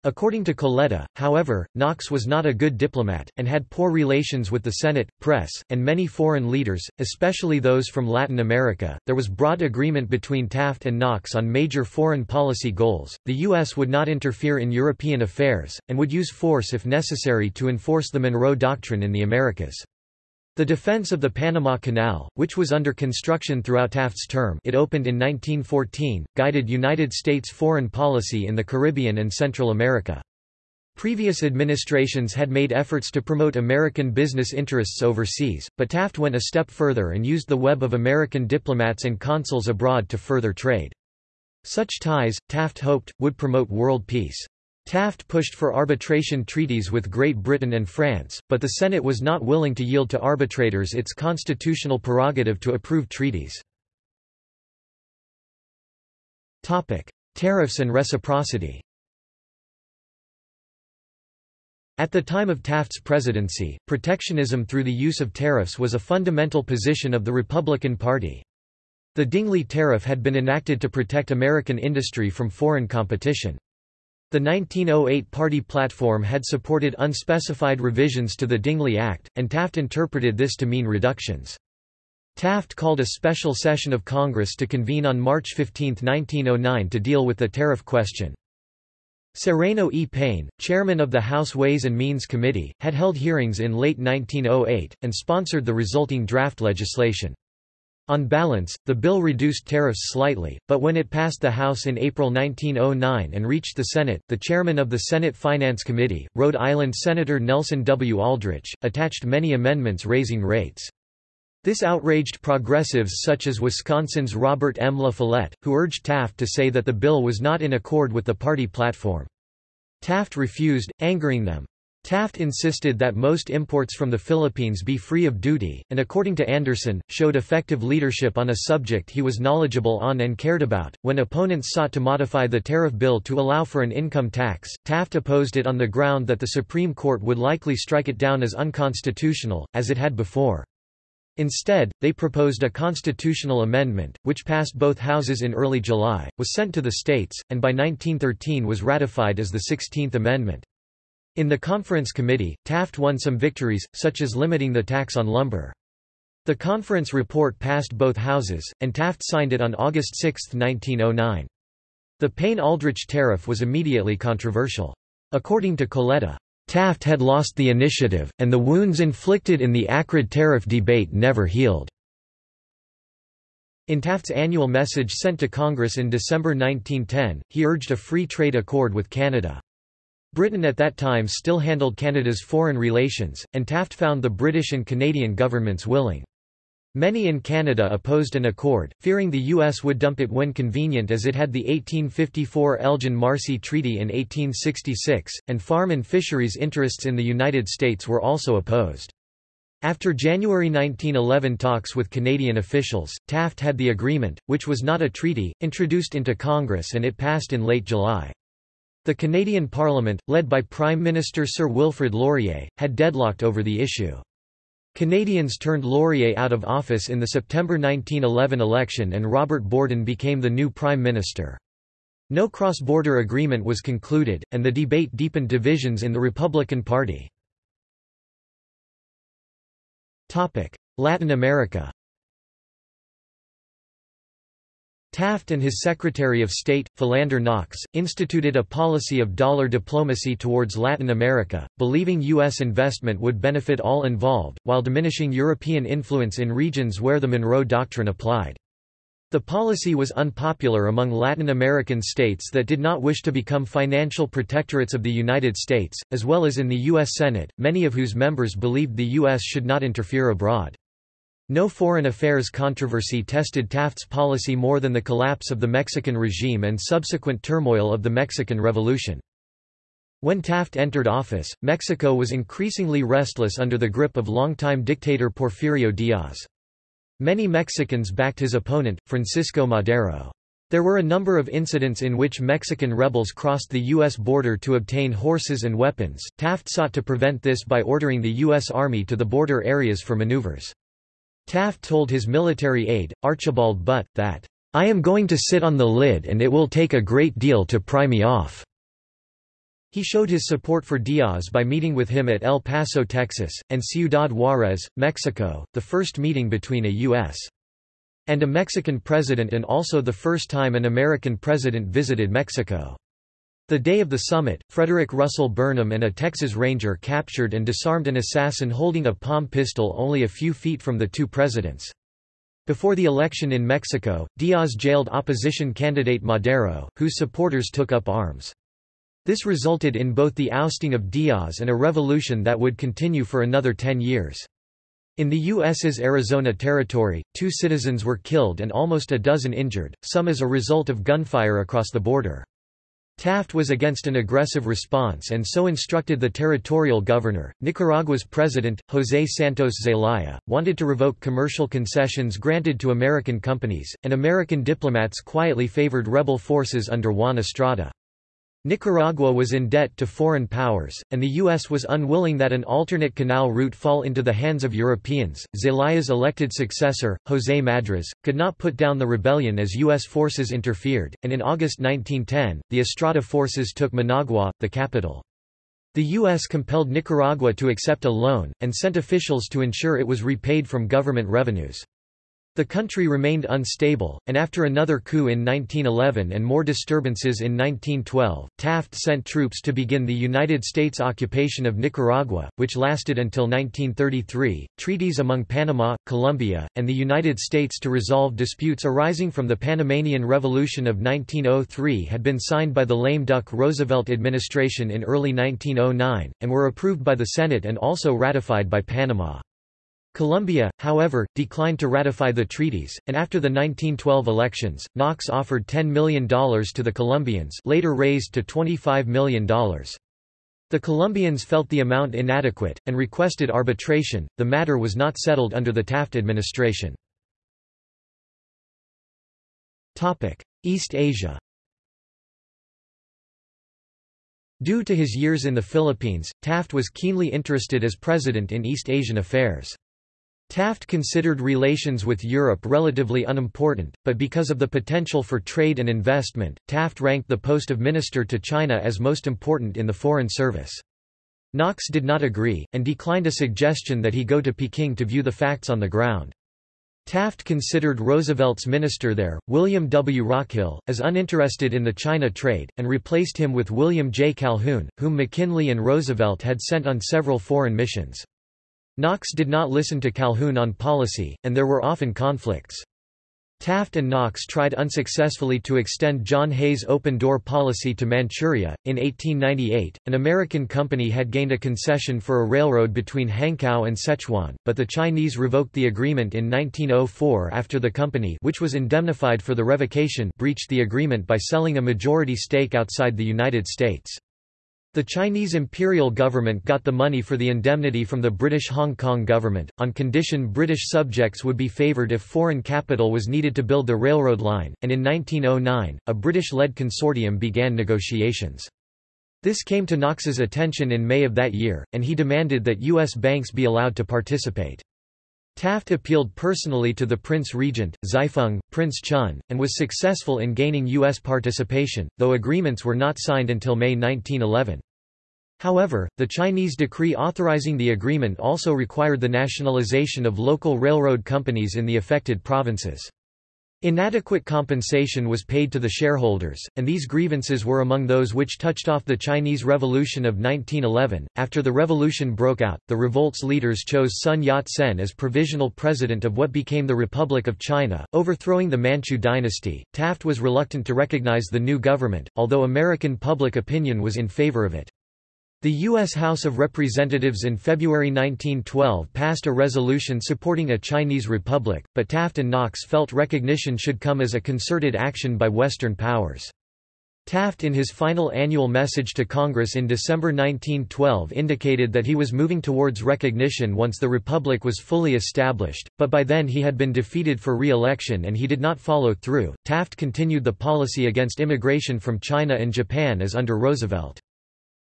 According to Coletta, however, Knox was not a good diplomat, and had poor relations with the Senate, press, and many foreign leaders, especially those from Latin America. There was broad agreement between Taft and Knox on major foreign policy goals. The U.S. would not interfere in European affairs, and would use force if necessary to enforce the Monroe Doctrine in the Americas. The defense of the Panama Canal, which was under construction throughout Taft's term it opened in 1914, guided United States foreign policy in the Caribbean and Central America. Previous administrations had made efforts to promote American business interests overseas, but Taft went a step further and used the web of American diplomats and consuls abroad to further trade. Such ties, Taft hoped, would promote world peace. Taft pushed for arbitration treaties with Great Britain and France, but the Senate was not willing to yield to arbitrators its constitutional prerogative to approve treaties. Tariffs and reciprocity At the time of Taft's presidency, protectionism through the use of tariffs was a fundamental position of the Republican Party. The Dingley Tariff had been enacted to protect American industry from foreign competition. The 1908 party platform had supported unspecified revisions to the Dingley Act, and Taft interpreted this to mean reductions. Taft called a special session of Congress to convene on March 15, 1909 to deal with the tariff question. Sereno E. Payne, chairman of the House Ways and Means Committee, had held hearings in late 1908, and sponsored the resulting draft legislation. On balance, the bill reduced tariffs slightly, but when it passed the House in April 1909 and reached the Senate, the chairman of the Senate Finance Committee, Rhode Island Senator Nelson W. Aldrich, attached many amendments raising rates. This outraged progressives such as Wisconsin's Robert M. La Follette, who urged Taft to say that the bill was not in accord with the party platform. Taft refused, angering them. Taft insisted that most imports from the Philippines be free of duty, and according to Anderson, showed effective leadership on a subject he was knowledgeable on and cared about. When opponents sought to modify the tariff bill to allow for an income tax, Taft opposed it on the ground that the Supreme Court would likely strike it down as unconstitutional, as it had before. Instead, they proposed a constitutional amendment, which passed both houses in early July, was sent to the states, and by 1913 was ratified as the Sixteenth Amendment. In the Conference Committee, Taft won some victories, such as limiting the tax on lumber. The conference report passed both houses, and Taft signed it on August 6, 1909. The Payne-Aldrich tariff was immediately controversial. According to Coletta, Taft had lost the initiative, and the wounds inflicted in the acrid tariff debate never healed. In Taft's annual message sent to Congress in December 1910, he urged a free trade accord with Canada. Britain at that time still handled Canada's foreign relations, and Taft found the British and Canadian governments willing. Many in Canada opposed an accord, fearing the U.S. would dump it when convenient as it had the 1854 Elgin-Marcy Treaty in 1866, and farm and fisheries interests in the United States were also opposed. After January 1911 talks with Canadian officials, Taft had the agreement, which was not a treaty, introduced into Congress and it passed in late July. The Canadian Parliament, led by Prime Minister Sir Wilfrid Laurier, had deadlocked over the issue. Canadians turned Laurier out of office in the September 1911 election and Robert Borden became the new Prime Minister. No cross-border agreement was concluded, and the debate deepened divisions in the Republican Party. Latin America Taft and his Secretary of State, Philander Knox, instituted a policy of dollar diplomacy towards Latin America, believing U.S. investment would benefit all involved, while diminishing European influence in regions where the Monroe Doctrine applied. The policy was unpopular among Latin American states that did not wish to become financial protectorates of the United States, as well as in the U.S. Senate, many of whose members believed the U.S. should not interfere abroad. No foreign affairs controversy tested Taft's policy more than the collapse of the Mexican regime and subsequent turmoil of the Mexican Revolution. When Taft entered office, Mexico was increasingly restless under the grip of longtime dictator Porfirio Diaz. Many Mexicans backed his opponent, Francisco Madero. There were a number of incidents in which Mexican rebels crossed the U.S. border to obtain horses and weapons. Taft sought to prevent this by ordering the U.S. Army to the border areas for maneuvers. Taft told his military aide, Archibald Butt, that, "...I am going to sit on the lid and it will take a great deal to pry me off." He showed his support for Diaz by meeting with him at El Paso, Texas, and Ciudad Juárez, Mexico, the first meeting between a U.S. and a Mexican president and also the first time an American president visited Mexico. The day of the summit, Frederick Russell Burnham and a Texas Ranger captured and disarmed an assassin holding a palm pistol only a few feet from the two presidents. Before the election in Mexico, Diaz jailed opposition candidate Madero, whose supporters took up arms. This resulted in both the ousting of Diaz and a revolution that would continue for another ten years. In the U.S.'s Arizona Territory, two citizens were killed and almost a dozen injured, some as a result of gunfire across the border. Taft was against an aggressive response and so instructed the territorial governor. Nicaragua's president, José Santos Zelaya, wanted to revoke commercial concessions granted to American companies, and American diplomats quietly favored rebel forces under Juan Estrada. Nicaragua was in debt to foreign powers, and the U.S. was unwilling that an alternate canal route fall into the hands of Europeans. Zelaya's elected successor, José Madriz, could not put down the rebellion as U.S. forces interfered, and in August 1910, the Estrada forces took Managua, the capital. The U.S. compelled Nicaragua to accept a loan, and sent officials to ensure it was repaid from government revenues. The country remained unstable, and after another coup in 1911 and more disturbances in 1912, Taft sent troops to begin the United States occupation of Nicaragua, which lasted until 1933. Treaties among Panama, Colombia, and the United States to resolve disputes arising from the Panamanian Revolution of 1903 had been signed by the lame duck Roosevelt administration in early 1909, and were approved by the Senate and also ratified by Panama. Colombia, however, declined to ratify the treaties, and after the 1912 elections, Knox offered $10 million to the Colombians later raised to $25 million. The Colombians felt the amount inadequate, and requested arbitration. The matter was not settled under the Taft administration. East Asia Due to his years in the Philippines, Taft was keenly interested as president in East Asian affairs. Taft considered relations with Europe relatively unimportant, but because of the potential for trade and investment, Taft ranked the post of minister to China as most important in the Foreign Service. Knox did not agree, and declined a suggestion that he go to Peking to view the facts on the ground. Taft considered Roosevelt's minister there, William W. Rockhill, as uninterested in the China trade, and replaced him with William J. Calhoun, whom McKinley and Roosevelt had sent on several foreign missions. Knox did not listen to Calhoun on policy, and there were often conflicts. Taft and Knox tried unsuccessfully to extend John Hay's open-door policy to Manchuria. In 1898, an American company had gained a concession for a railroad between Hankow and Sichuan, but the Chinese revoked the agreement in 1904 after the company which was indemnified for the revocation breached the agreement by selling a majority stake outside the United States. The Chinese imperial government got the money for the indemnity from the British Hong Kong government, on condition British subjects would be favoured if foreign capital was needed to build the railroad line, and in 1909, a British-led consortium began negotiations. This came to Knox's attention in May of that year, and he demanded that U.S. banks be allowed to participate. Taft appealed personally to the Prince Regent, Zaifeng, Prince Chun, and was successful in gaining U.S. participation, though agreements were not signed until May 1911. However, the Chinese decree authorizing the agreement also required the nationalization of local railroad companies in the affected provinces. Inadequate compensation was paid to the shareholders, and these grievances were among those which touched off the Chinese Revolution of 1911. After the revolution broke out, the revolt's leaders chose Sun Yat-sen as provisional president of what became the Republic of China, overthrowing the Manchu dynasty. Taft was reluctant to recognize the new government, although American public opinion was in favor of it. The U.S. House of Representatives in February 1912 passed a resolution supporting a Chinese republic, but Taft and Knox felt recognition should come as a concerted action by Western powers. Taft in his final annual message to Congress in December 1912 indicated that he was moving towards recognition once the republic was fully established, but by then he had been defeated for re-election and he did not follow through. Taft continued the policy against immigration from China and Japan as under Roosevelt.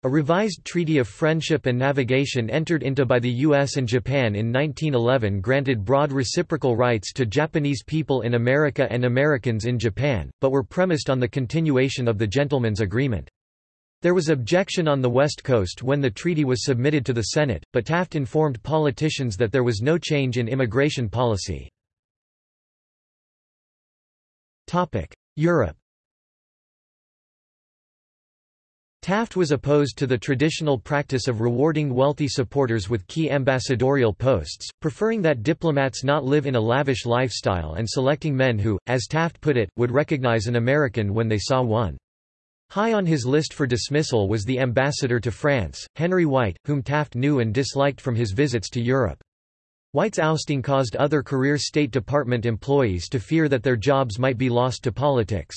A revised Treaty of Friendship and Navigation entered into by the U.S. and Japan in 1911 granted broad reciprocal rights to Japanese people in America and Americans in Japan, but were premised on the continuation of the Gentleman's Agreement. There was objection on the West Coast when the treaty was submitted to the Senate, but Taft informed politicians that there was no change in immigration policy. Europe Taft was opposed to the traditional practice of rewarding wealthy supporters with key ambassadorial posts, preferring that diplomats not live in a lavish lifestyle and selecting men who, as Taft put it, would recognize an American when they saw one. High on his list for dismissal was the ambassador to France, Henry White, whom Taft knew and disliked from his visits to Europe. White's ousting caused other career State Department employees to fear that their jobs might be lost to politics.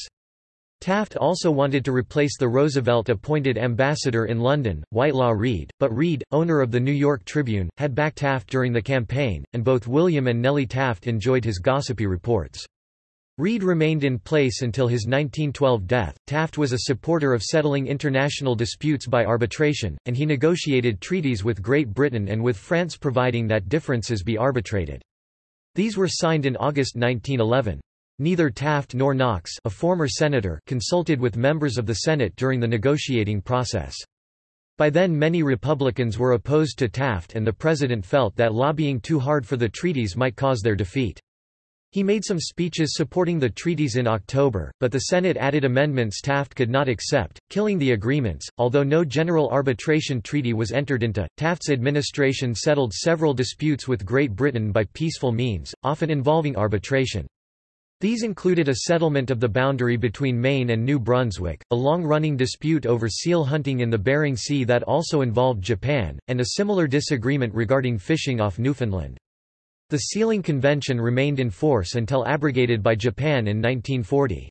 Taft also wanted to replace the Roosevelt-appointed ambassador in London, Whitelaw Reid, but Reid, owner of the New York Tribune, had backed Taft during the campaign, and both William and Nellie Taft enjoyed his gossipy reports. Reid remained in place until his 1912 death. Taft was a supporter of settling international disputes by arbitration, and he negotiated treaties with Great Britain and with France providing that differences be arbitrated. These were signed in August 1911. Neither Taft nor Knox a former senator consulted with members of the Senate during the negotiating process. By then many Republicans were opposed to Taft and the president felt that lobbying too hard for the treaties might cause their defeat. He made some speeches supporting the treaties in October, but the Senate added amendments Taft could not accept, killing the agreements. Although no general arbitration treaty was entered into, Taft's administration settled several disputes with Great Britain by peaceful means, often involving arbitration. These included a settlement of the boundary between Maine and New Brunswick, a long-running dispute over seal hunting in the Bering Sea that also involved Japan, and a similar disagreement regarding fishing off Newfoundland. The Sealing Convention remained in force until abrogated by Japan in 1940.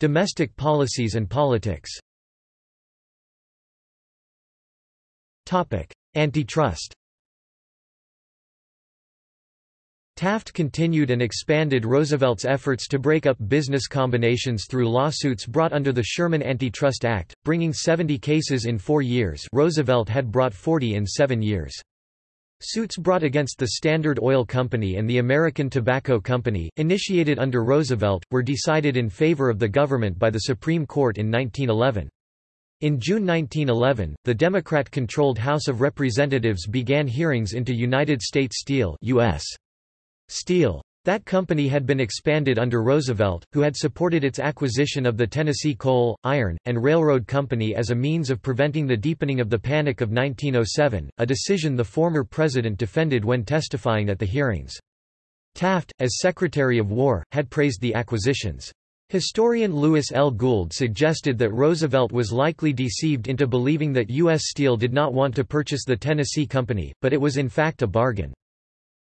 Domestic policies and politics Antitrust Taft continued and expanded Roosevelt's efforts to break up business combinations through lawsuits brought under the Sherman Antitrust Act, bringing 70 cases in four years Roosevelt had brought 40 in seven years. Suits brought against the Standard Oil Company and the American Tobacco Company, initiated under Roosevelt, were decided in favor of the government by the Supreme Court in 1911. In June 1911, the Democrat-controlled House of Representatives began hearings into United States Steel US. Steel. That company had been expanded under Roosevelt, who had supported its acquisition of the Tennessee Coal, Iron, and Railroad Company as a means of preventing the deepening of the Panic of 1907, a decision the former president defended when testifying at the hearings. Taft, as Secretary of War, had praised the acquisitions. Historian Lewis L. Gould suggested that Roosevelt was likely deceived into believing that U.S. Steel did not want to purchase the Tennessee Company, but it was in fact a bargain.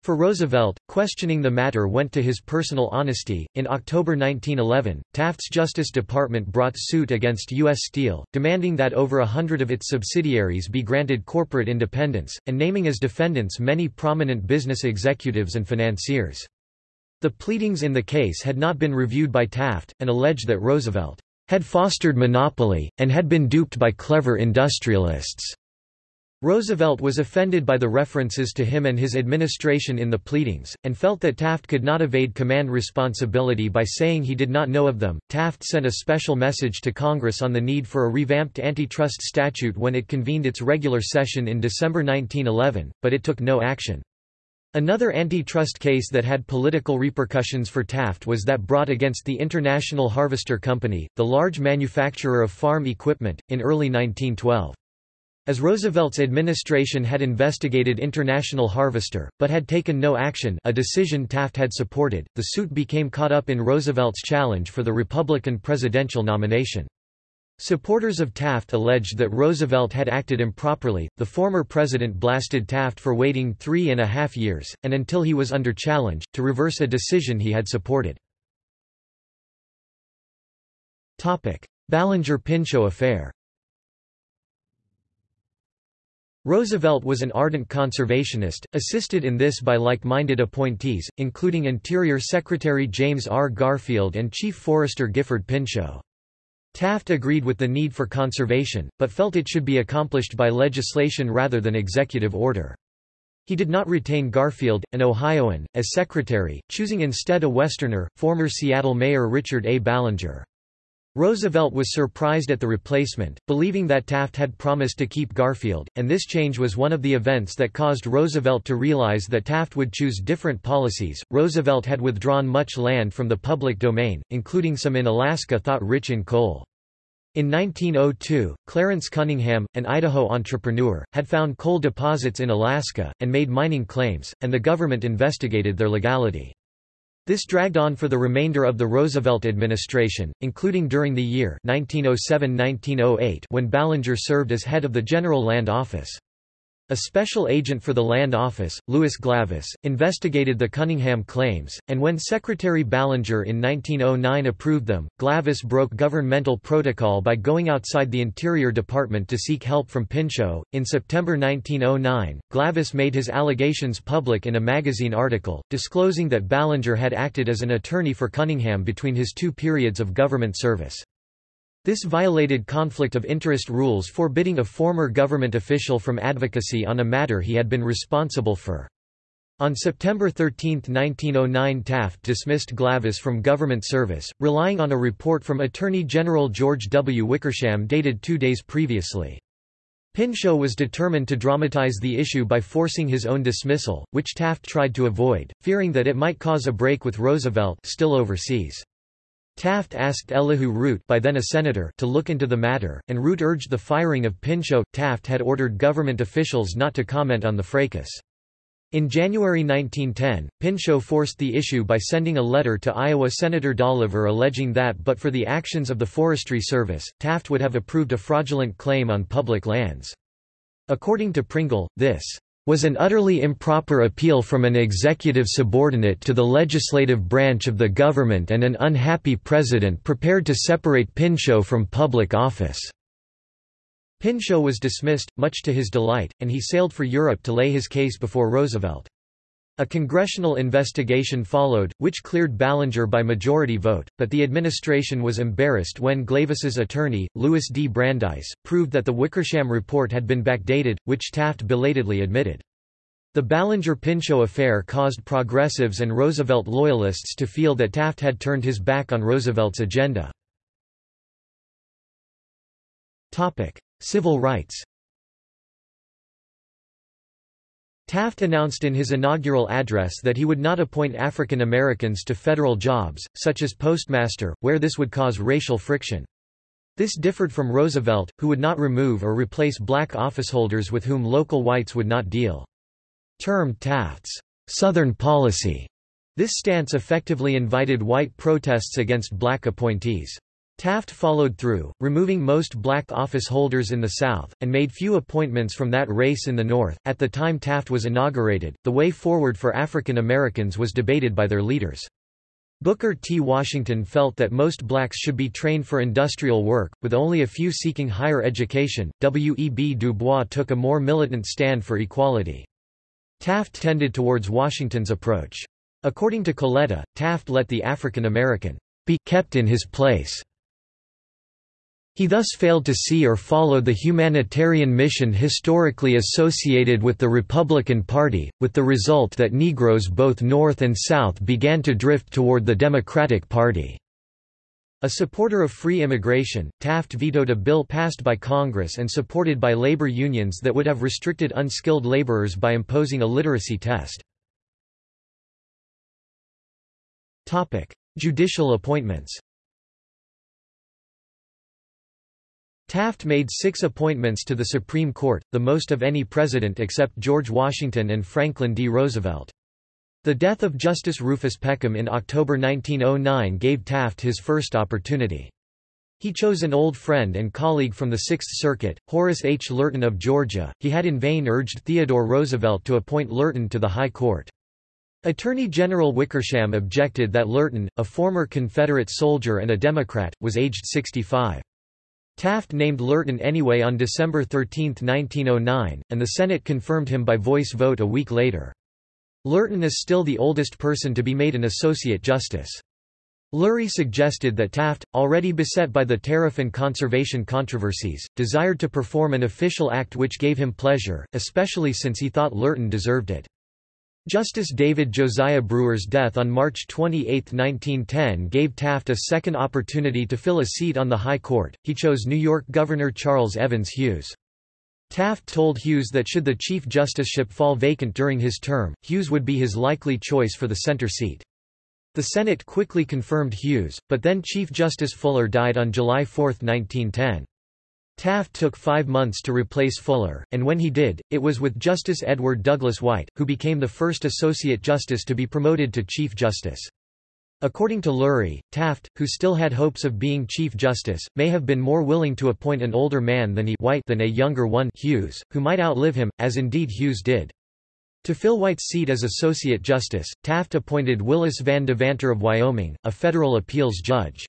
For Roosevelt, questioning the matter went to his personal honesty. In October 1911, Taft's Justice Department brought suit against U.S. Steel, demanding that over a hundred of its subsidiaries be granted corporate independence, and naming as defendants many prominent business executives and financiers. The pleadings in the case had not been reviewed by Taft, and alleged that Roosevelt had fostered monopoly, and had been duped by clever industrialists. Roosevelt was offended by the references to him and his administration in the pleadings, and felt that Taft could not evade command responsibility by saying he did not know of them. Taft sent a special message to Congress on the need for a revamped antitrust statute when it convened its regular session in December 1911, but it took no action. Another antitrust case that had political repercussions for Taft was that brought against the International Harvester Company, the large manufacturer of farm equipment, in early 1912. As Roosevelt's administration had investigated International Harvester, but had taken no action a decision Taft had supported, the suit became caught up in Roosevelt's challenge for the Republican presidential nomination. Supporters of Taft alleged that Roosevelt had acted improperly. The former president blasted Taft for waiting three and a half years, and until he was under challenge, to reverse a decision he had supported. Ballinger-Pinchot affair Roosevelt was an ardent conservationist, assisted in this by like-minded appointees, including Interior Secretary James R. Garfield and Chief Forester Gifford Pinchot. Taft agreed with the need for conservation, but felt it should be accomplished by legislation rather than executive order. He did not retain Garfield, an Ohioan, as secretary, choosing instead a Westerner, former Seattle Mayor Richard A. Ballinger. Roosevelt was surprised at the replacement, believing that Taft had promised to keep Garfield, and this change was one of the events that caused Roosevelt to realize that Taft would choose different policies. Roosevelt had withdrawn much land from the public domain, including some in Alaska thought rich in coal. In 1902, Clarence Cunningham, an Idaho entrepreneur, had found coal deposits in Alaska, and made mining claims, and the government investigated their legality. This dragged on for the remainder of the Roosevelt administration, including during the year 1907–1908 when Ballinger served as head of the General Land Office. A special agent for the Land Office, Louis Glavis, investigated the Cunningham claims, and when Secretary Ballinger in 1909 approved them, Glavis broke governmental protocol by going outside the Interior Department to seek help from Pinchot. In September 1909, Glavis made his allegations public in a magazine article, disclosing that Ballinger had acted as an attorney for Cunningham between his two periods of government service. This violated conflict of interest rules forbidding a former government official from advocacy on a matter he had been responsible for. On September 13, 1909 Taft dismissed Glavis from government service, relying on a report from Attorney General George W. Wickersham dated two days previously. Pinchot was determined to dramatize the issue by forcing his own dismissal, which Taft tried to avoid, fearing that it might cause a break with Roosevelt still overseas. Taft asked Elihu Root by then a senator to look into the matter, and Root urged the firing of Pinchot. Taft had ordered government officials not to comment on the fracas. In January 1910, Pinchot forced the issue by sending a letter to Iowa Senator Dolliver alleging that but for the actions of the Forestry Service, Taft would have approved a fraudulent claim on public lands. According to Pringle, this was an utterly improper appeal from an executive subordinate to the legislative branch of the government and an unhappy president prepared to separate Pinchot from public office." Pinchot was dismissed, much to his delight, and he sailed for Europe to lay his case before Roosevelt. A congressional investigation followed, which cleared Ballinger by majority vote, but the administration was embarrassed when Glavis's attorney, Louis D. Brandeis, proved that the Wickersham report had been backdated, which Taft belatedly admitted. The Ballinger-Pinchot affair caused progressives and Roosevelt loyalists to feel that Taft had turned his back on Roosevelt's agenda. Civil rights Taft announced in his inaugural address that he would not appoint African Americans to federal jobs, such as postmaster, where this would cause racial friction. This differed from Roosevelt, who would not remove or replace black officeholders with whom local whites would not deal. Termed Taft's Southern policy, this stance effectively invited white protests against black appointees. Taft followed through, removing most black office holders in the South, and made few appointments from that race in the North. At the time Taft was inaugurated, the way forward for African Americans was debated by their leaders. Booker T. Washington felt that most blacks should be trained for industrial work, with only a few seeking higher education. W. E. B. Du Bois took a more militant stand for equality. Taft tended towards Washington's approach. According to Coletta, Taft let the African American be kept in his place he thus failed to see or follow the humanitarian mission historically associated with the Republican Party, with the result that Negroes both North and South began to drift toward the Democratic Party. A supporter of free immigration, Taft vetoed a bill passed by Congress and supported by labor unions that would have restricted unskilled laborers by imposing a literacy test. Judicial appointments Taft made six appointments to the Supreme Court, the most of any president except George Washington and Franklin D. Roosevelt. The death of Justice Rufus Peckham in October 1909 gave Taft his first opportunity. He chose an old friend and colleague from the Sixth Circuit, Horace H. Lurton of Georgia. He had in vain urged Theodore Roosevelt to appoint Lurton to the High Court. Attorney General Wickersham objected that Lurton, a former Confederate soldier and a Democrat, was aged 65. Taft named Lurton anyway on December 13, 1909, and the Senate confirmed him by voice vote a week later. Lurton is still the oldest person to be made an Associate Justice. Lurie suggested that Taft, already beset by the tariff and conservation controversies, desired to perform an official act which gave him pleasure, especially since he thought Lurton deserved it. Justice David Josiah Brewer's death on March 28, 1910 gave Taft a second opportunity to fill a seat on the High Court. He chose New York Governor Charles Evans Hughes. Taft told Hughes that should the Chief Justiceship fall vacant during his term, Hughes would be his likely choice for the center seat. The Senate quickly confirmed Hughes, but then Chief Justice Fuller died on July 4, 1910. Taft took five months to replace Fuller, and when he did, it was with Justice Edward Douglas White, who became the first Associate Justice to be promoted to Chief Justice. According to Lurie, Taft, who still had hopes of being Chief Justice, may have been more willing to appoint an older man than he White than a younger one Hughes, who might outlive him, as indeed Hughes did. To fill White's seat as Associate Justice, Taft appointed Willis Van Devanter of Wyoming, a federal appeals judge.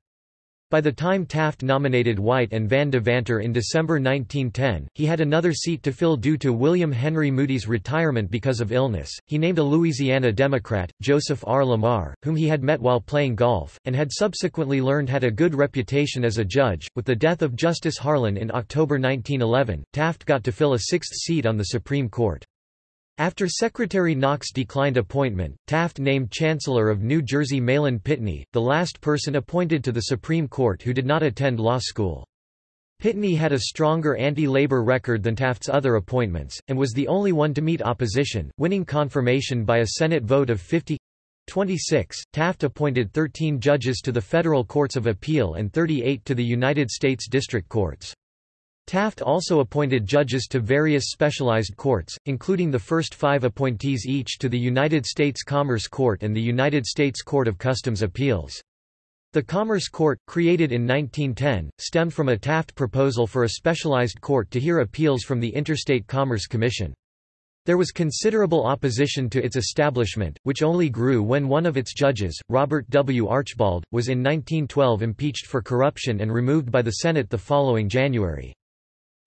By the time Taft nominated White and Van Devanter in December 1910, he had another seat to fill due to William Henry Moody's retirement because of illness. He named a Louisiana Democrat, Joseph R. Lamar, whom he had met while playing golf, and had subsequently learned had a good reputation as a judge. With the death of Justice Harlan in October 1911, Taft got to fill a sixth seat on the Supreme Court. After Secretary Knox declined appointment, Taft named Chancellor of New Jersey Mahlon Pitney, the last person appointed to the Supreme Court who did not attend law school. Pitney had a stronger anti-labor record than Taft's other appointments, and was the only one to meet opposition, winning confirmation by a Senate vote of 50 26. Taft appointed 13 judges to the federal courts of appeal and 38 to the United States District Courts. Taft also appointed judges to various specialized courts, including the first five appointees each to the United States Commerce Court and the United States Court of Customs Appeals. The Commerce Court, created in 1910, stemmed from a Taft proposal for a specialized court to hear appeals from the Interstate Commerce Commission. There was considerable opposition to its establishment, which only grew when one of its judges, Robert W. Archibald, was in 1912 impeached for corruption and removed by the Senate the following January.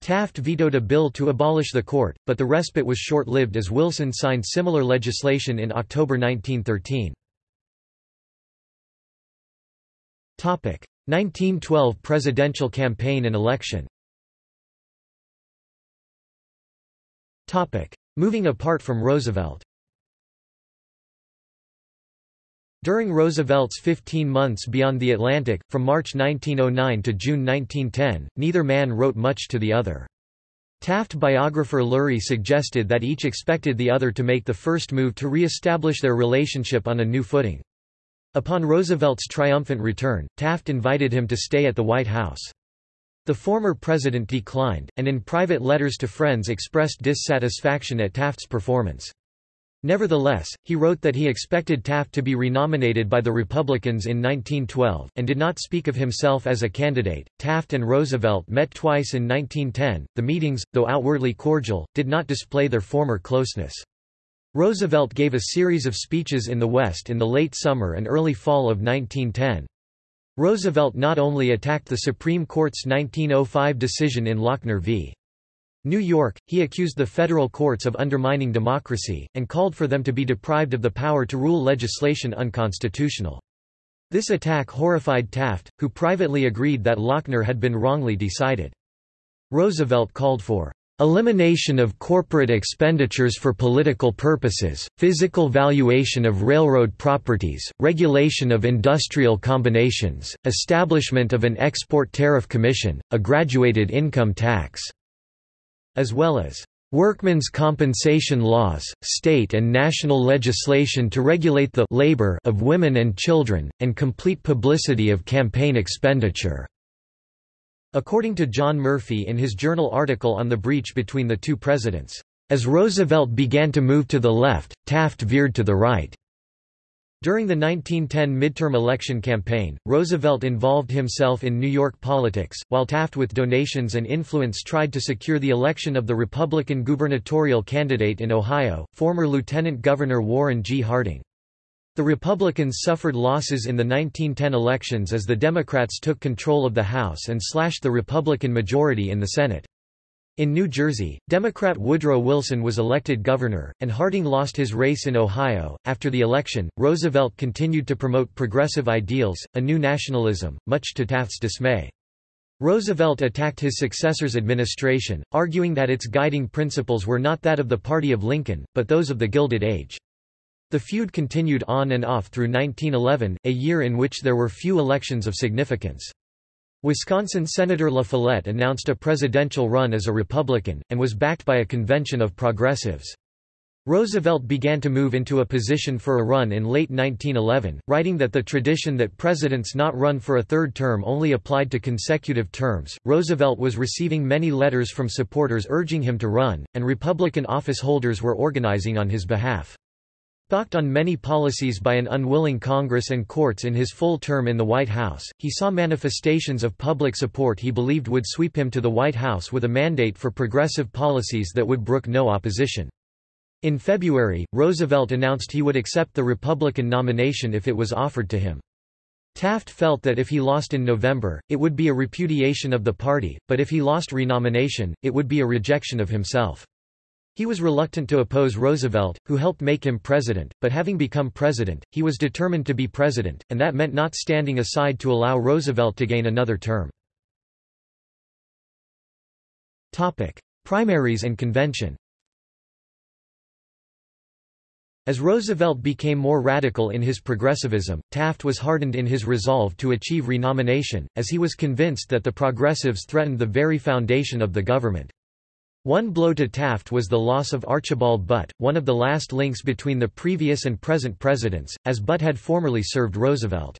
Taft vetoed a bill to abolish the court, but the respite was short-lived as Wilson signed similar legislation in October 1913. 1912 presidential campaign and election Moving apart from Roosevelt During Roosevelt's 15 months beyond the Atlantic, from March 1909 to June 1910, neither man wrote much to the other. Taft biographer Lurie suggested that each expected the other to make the first move to re-establish their relationship on a new footing. Upon Roosevelt's triumphant return, Taft invited him to stay at the White House. The former president declined, and in private letters to friends expressed dissatisfaction at Taft's performance. Nevertheless, he wrote that he expected Taft to be renominated by the Republicans in 1912, and did not speak of himself as a candidate. Taft and Roosevelt met twice in 1910. The meetings, though outwardly cordial, did not display their former closeness. Roosevelt gave a series of speeches in the West in the late summer and early fall of 1910. Roosevelt not only attacked the Supreme Court's 1905 decision in Lochner v. New York, he accused the federal courts of undermining democracy, and called for them to be deprived of the power to rule legislation unconstitutional. This attack horrified Taft, who privately agreed that Lochner had been wrongly decided. Roosevelt called for elimination of corporate expenditures for political purposes, physical valuation of railroad properties, regulation of industrial combinations, establishment of an export tariff commission, a graduated income tax as well as workmen's compensation laws, state and national legislation to regulate the labor of women and children, and complete publicity of campaign expenditure." According to John Murphy in his journal article on the breach between the two presidents, "...as Roosevelt began to move to the left, Taft veered to the right." During the 1910 midterm election campaign, Roosevelt involved himself in New York politics, while Taft with donations and influence tried to secure the election of the Republican gubernatorial candidate in Ohio, former Lieutenant Governor Warren G. Harding. The Republicans suffered losses in the 1910 elections as the Democrats took control of the House and slashed the Republican majority in the Senate. In New Jersey, Democrat Woodrow Wilson was elected governor, and Harding lost his race in Ohio. After the election, Roosevelt continued to promote progressive ideals, a new nationalism, much to Taft's dismay. Roosevelt attacked his successor's administration, arguing that its guiding principles were not that of the party of Lincoln, but those of the Gilded Age. The feud continued on and off through 1911, a year in which there were few elections of significance. Wisconsin Senator La Follette announced a presidential run as a Republican, and was backed by a convention of progressives. Roosevelt began to move into a position for a run in late 1911, writing that the tradition that presidents not run for a third term only applied to consecutive terms. Roosevelt was receiving many letters from supporters urging him to run, and Republican office holders were organizing on his behalf. Balked on many policies by an unwilling Congress and courts in his full term in the White House, he saw manifestations of public support he believed would sweep him to the White House with a mandate for progressive policies that would brook no opposition. In February, Roosevelt announced he would accept the Republican nomination if it was offered to him. Taft felt that if he lost in November, it would be a repudiation of the party, but if he lost renomination, it would be a rejection of himself. He was reluctant to oppose Roosevelt, who helped make him president, but having become president, he was determined to be president, and that meant not standing aside to allow Roosevelt to gain another term. Topic. Primaries and convention As Roosevelt became more radical in his progressivism, Taft was hardened in his resolve to achieve renomination, as he was convinced that the progressives threatened the very foundation of the government. One blow to Taft was the loss of Archibald Butt, one of the last links between the previous and present presidents, as Butt had formerly served Roosevelt.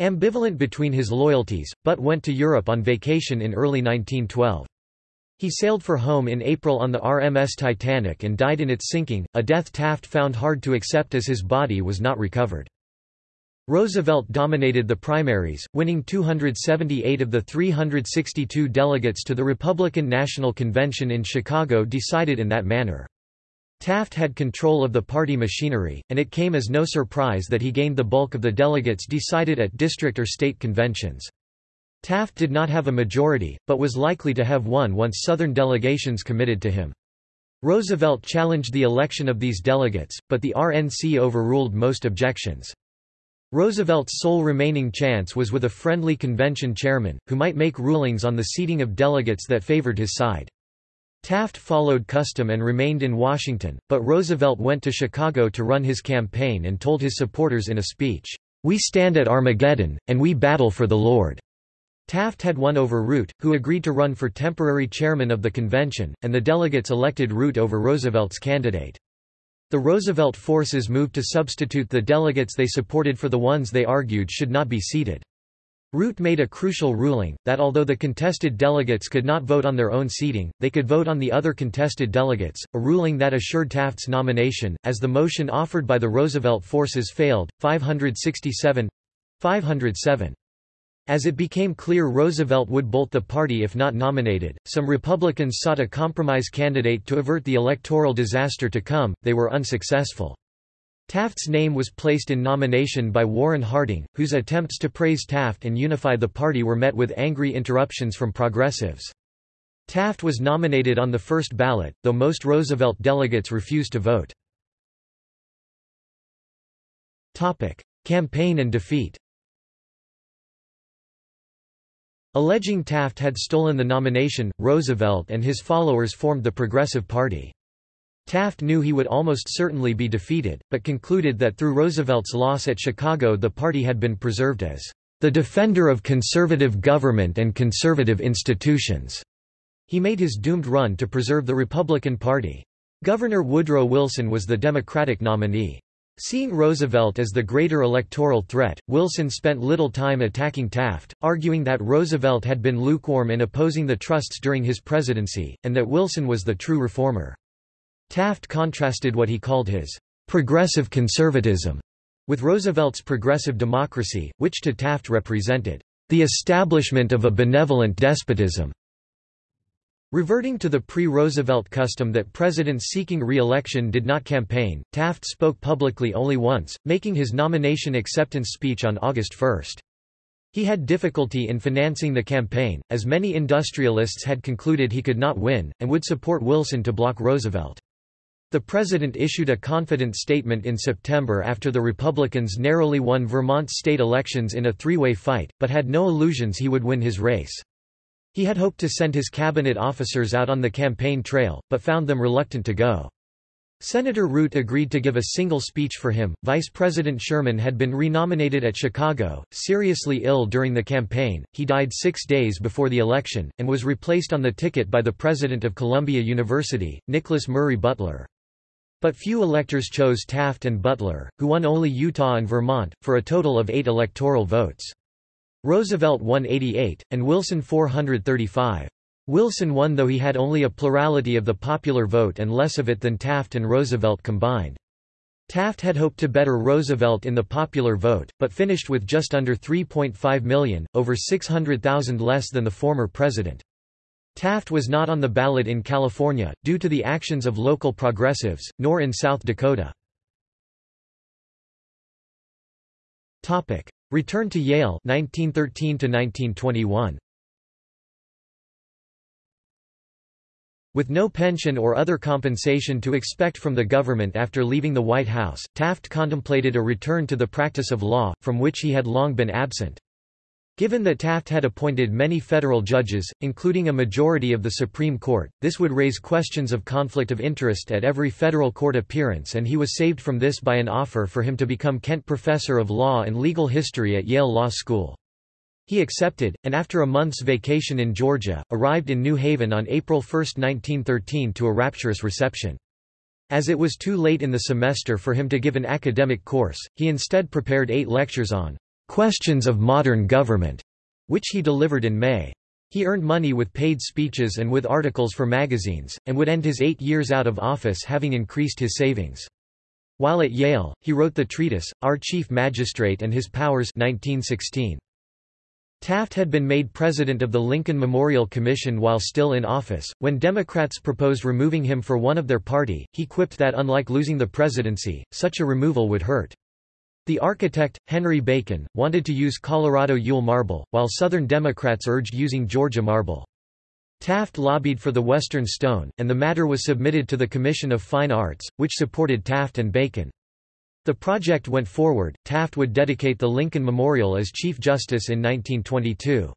Ambivalent between his loyalties, Butt went to Europe on vacation in early 1912. He sailed for home in April on the RMS Titanic and died in its sinking, a death Taft found hard to accept as his body was not recovered. Roosevelt dominated the primaries, winning 278 of the 362 delegates to the Republican National Convention in Chicago decided in that manner. Taft had control of the party machinery, and it came as no surprise that he gained the bulk of the delegates decided at district or state conventions. Taft did not have a majority, but was likely to have one once Southern delegations committed to him. Roosevelt challenged the election of these delegates, but the RNC overruled most objections. Roosevelt's sole remaining chance was with a friendly convention chairman, who might make rulings on the seating of delegates that favored his side. Taft followed custom and remained in Washington, but Roosevelt went to Chicago to run his campaign and told his supporters in a speech, "'We stand at Armageddon, and we battle for the Lord.'" Taft had won over Root, who agreed to run for temporary chairman of the convention, and the delegates elected Root over Roosevelt's candidate. The Roosevelt forces moved to substitute the delegates they supported for the ones they argued should not be seated. Root made a crucial ruling, that although the contested delegates could not vote on their own seating, they could vote on the other contested delegates, a ruling that assured Taft's nomination, as the motion offered by the Roosevelt forces failed, 567 507. As it became clear Roosevelt would bolt the party if not nominated, some Republicans sought a compromise candidate to avert the electoral disaster to come, they were unsuccessful. Taft's name was placed in nomination by Warren Harding, whose attempts to praise Taft and unify the party were met with angry interruptions from progressives. Taft was nominated on the first ballot, though most Roosevelt delegates refused to vote. Campaign and defeat Alleging Taft had stolen the nomination, Roosevelt and his followers formed the Progressive Party. Taft knew he would almost certainly be defeated, but concluded that through Roosevelt's loss at Chicago the party had been preserved as the defender of conservative government and conservative institutions. He made his doomed run to preserve the Republican Party. Governor Woodrow Wilson was the Democratic nominee. Seeing Roosevelt as the greater electoral threat, Wilson spent little time attacking Taft, arguing that Roosevelt had been lukewarm in opposing the trusts during his presidency, and that Wilson was the true reformer. Taft contrasted what he called his progressive conservatism with Roosevelt's progressive democracy, which to Taft represented the establishment of a benevolent despotism. Reverting to the pre-Roosevelt custom that presidents seeking re-election did not campaign, Taft spoke publicly only once, making his nomination acceptance speech on August 1. He had difficulty in financing the campaign, as many industrialists had concluded he could not win, and would support Wilson to block Roosevelt. The president issued a confident statement in September after the Republicans narrowly won Vermont state elections in a three-way fight, but had no illusions he would win his race. He had hoped to send his cabinet officers out on the campaign trail, but found them reluctant to go. Senator Root agreed to give a single speech for him. Vice President Sherman had been renominated at Chicago, seriously ill during the campaign. He died six days before the election, and was replaced on the ticket by the president of Columbia University, Nicholas Murray Butler. But few electors chose Taft and Butler, who won only Utah and Vermont, for a total of eight electoral votes. Roosevelt won 88, and Wilson 435. Wilson won though he had only a plurality of the popular vote and less of it than Taft and Roosevelt combined. Taft had hoped to better Roosevelt in the popular vote, but finished with just under 3.5 million, over 600,000 less than the former president. Taft was not on the ballot in California, due to the actions of local progressives, nor in South Dakota. Return to Yale 1913 to 1921. With no pension or other compensation to expect from the government after leaving the White House, Taft contemplated a return to the practice of law, from which he had long been absent. Given that Taft had appointed many federal judges, including a majority of the Supreme Court, this would raise questions of conflict of interest at every federal court appearance and he was saved from this by an offer for him to become Kent Professor of Law and Legal History at Yale Law School. He accepted, and after a month's vacation in Georgia, arrived in New Haven on April 1, 1913 to a rapturous reception. As it was too late in the semester for him to give an academic course, he instead prepared eight lectures on "'Questions of Modern Government", which he delivered in May. He earned money with paid speeches and with articles for magazines, and would end his eight years out of office having increased his savings. While at Yale, he wrote the treatise, Our Chief Magistrate and His Powers 1916. Taft had been made president of the Lincoln Memorial Commission while still in office. When Democrats proposed removing him for one of their party, he quipped that unlike losing the presidency, such a removal would hurt. The architect, Henry Bacon, wanted to use Colorado Yule marble, while Southern Democrats urged using Georgia marble. Taft lobbied for the Western Stone, and the matter was submitted to the Commission of Fine Arts, which supported Taft and Bacon. The project went forward. Taft would dedicate the Lincoln Memorial as Chief Justice in 1922.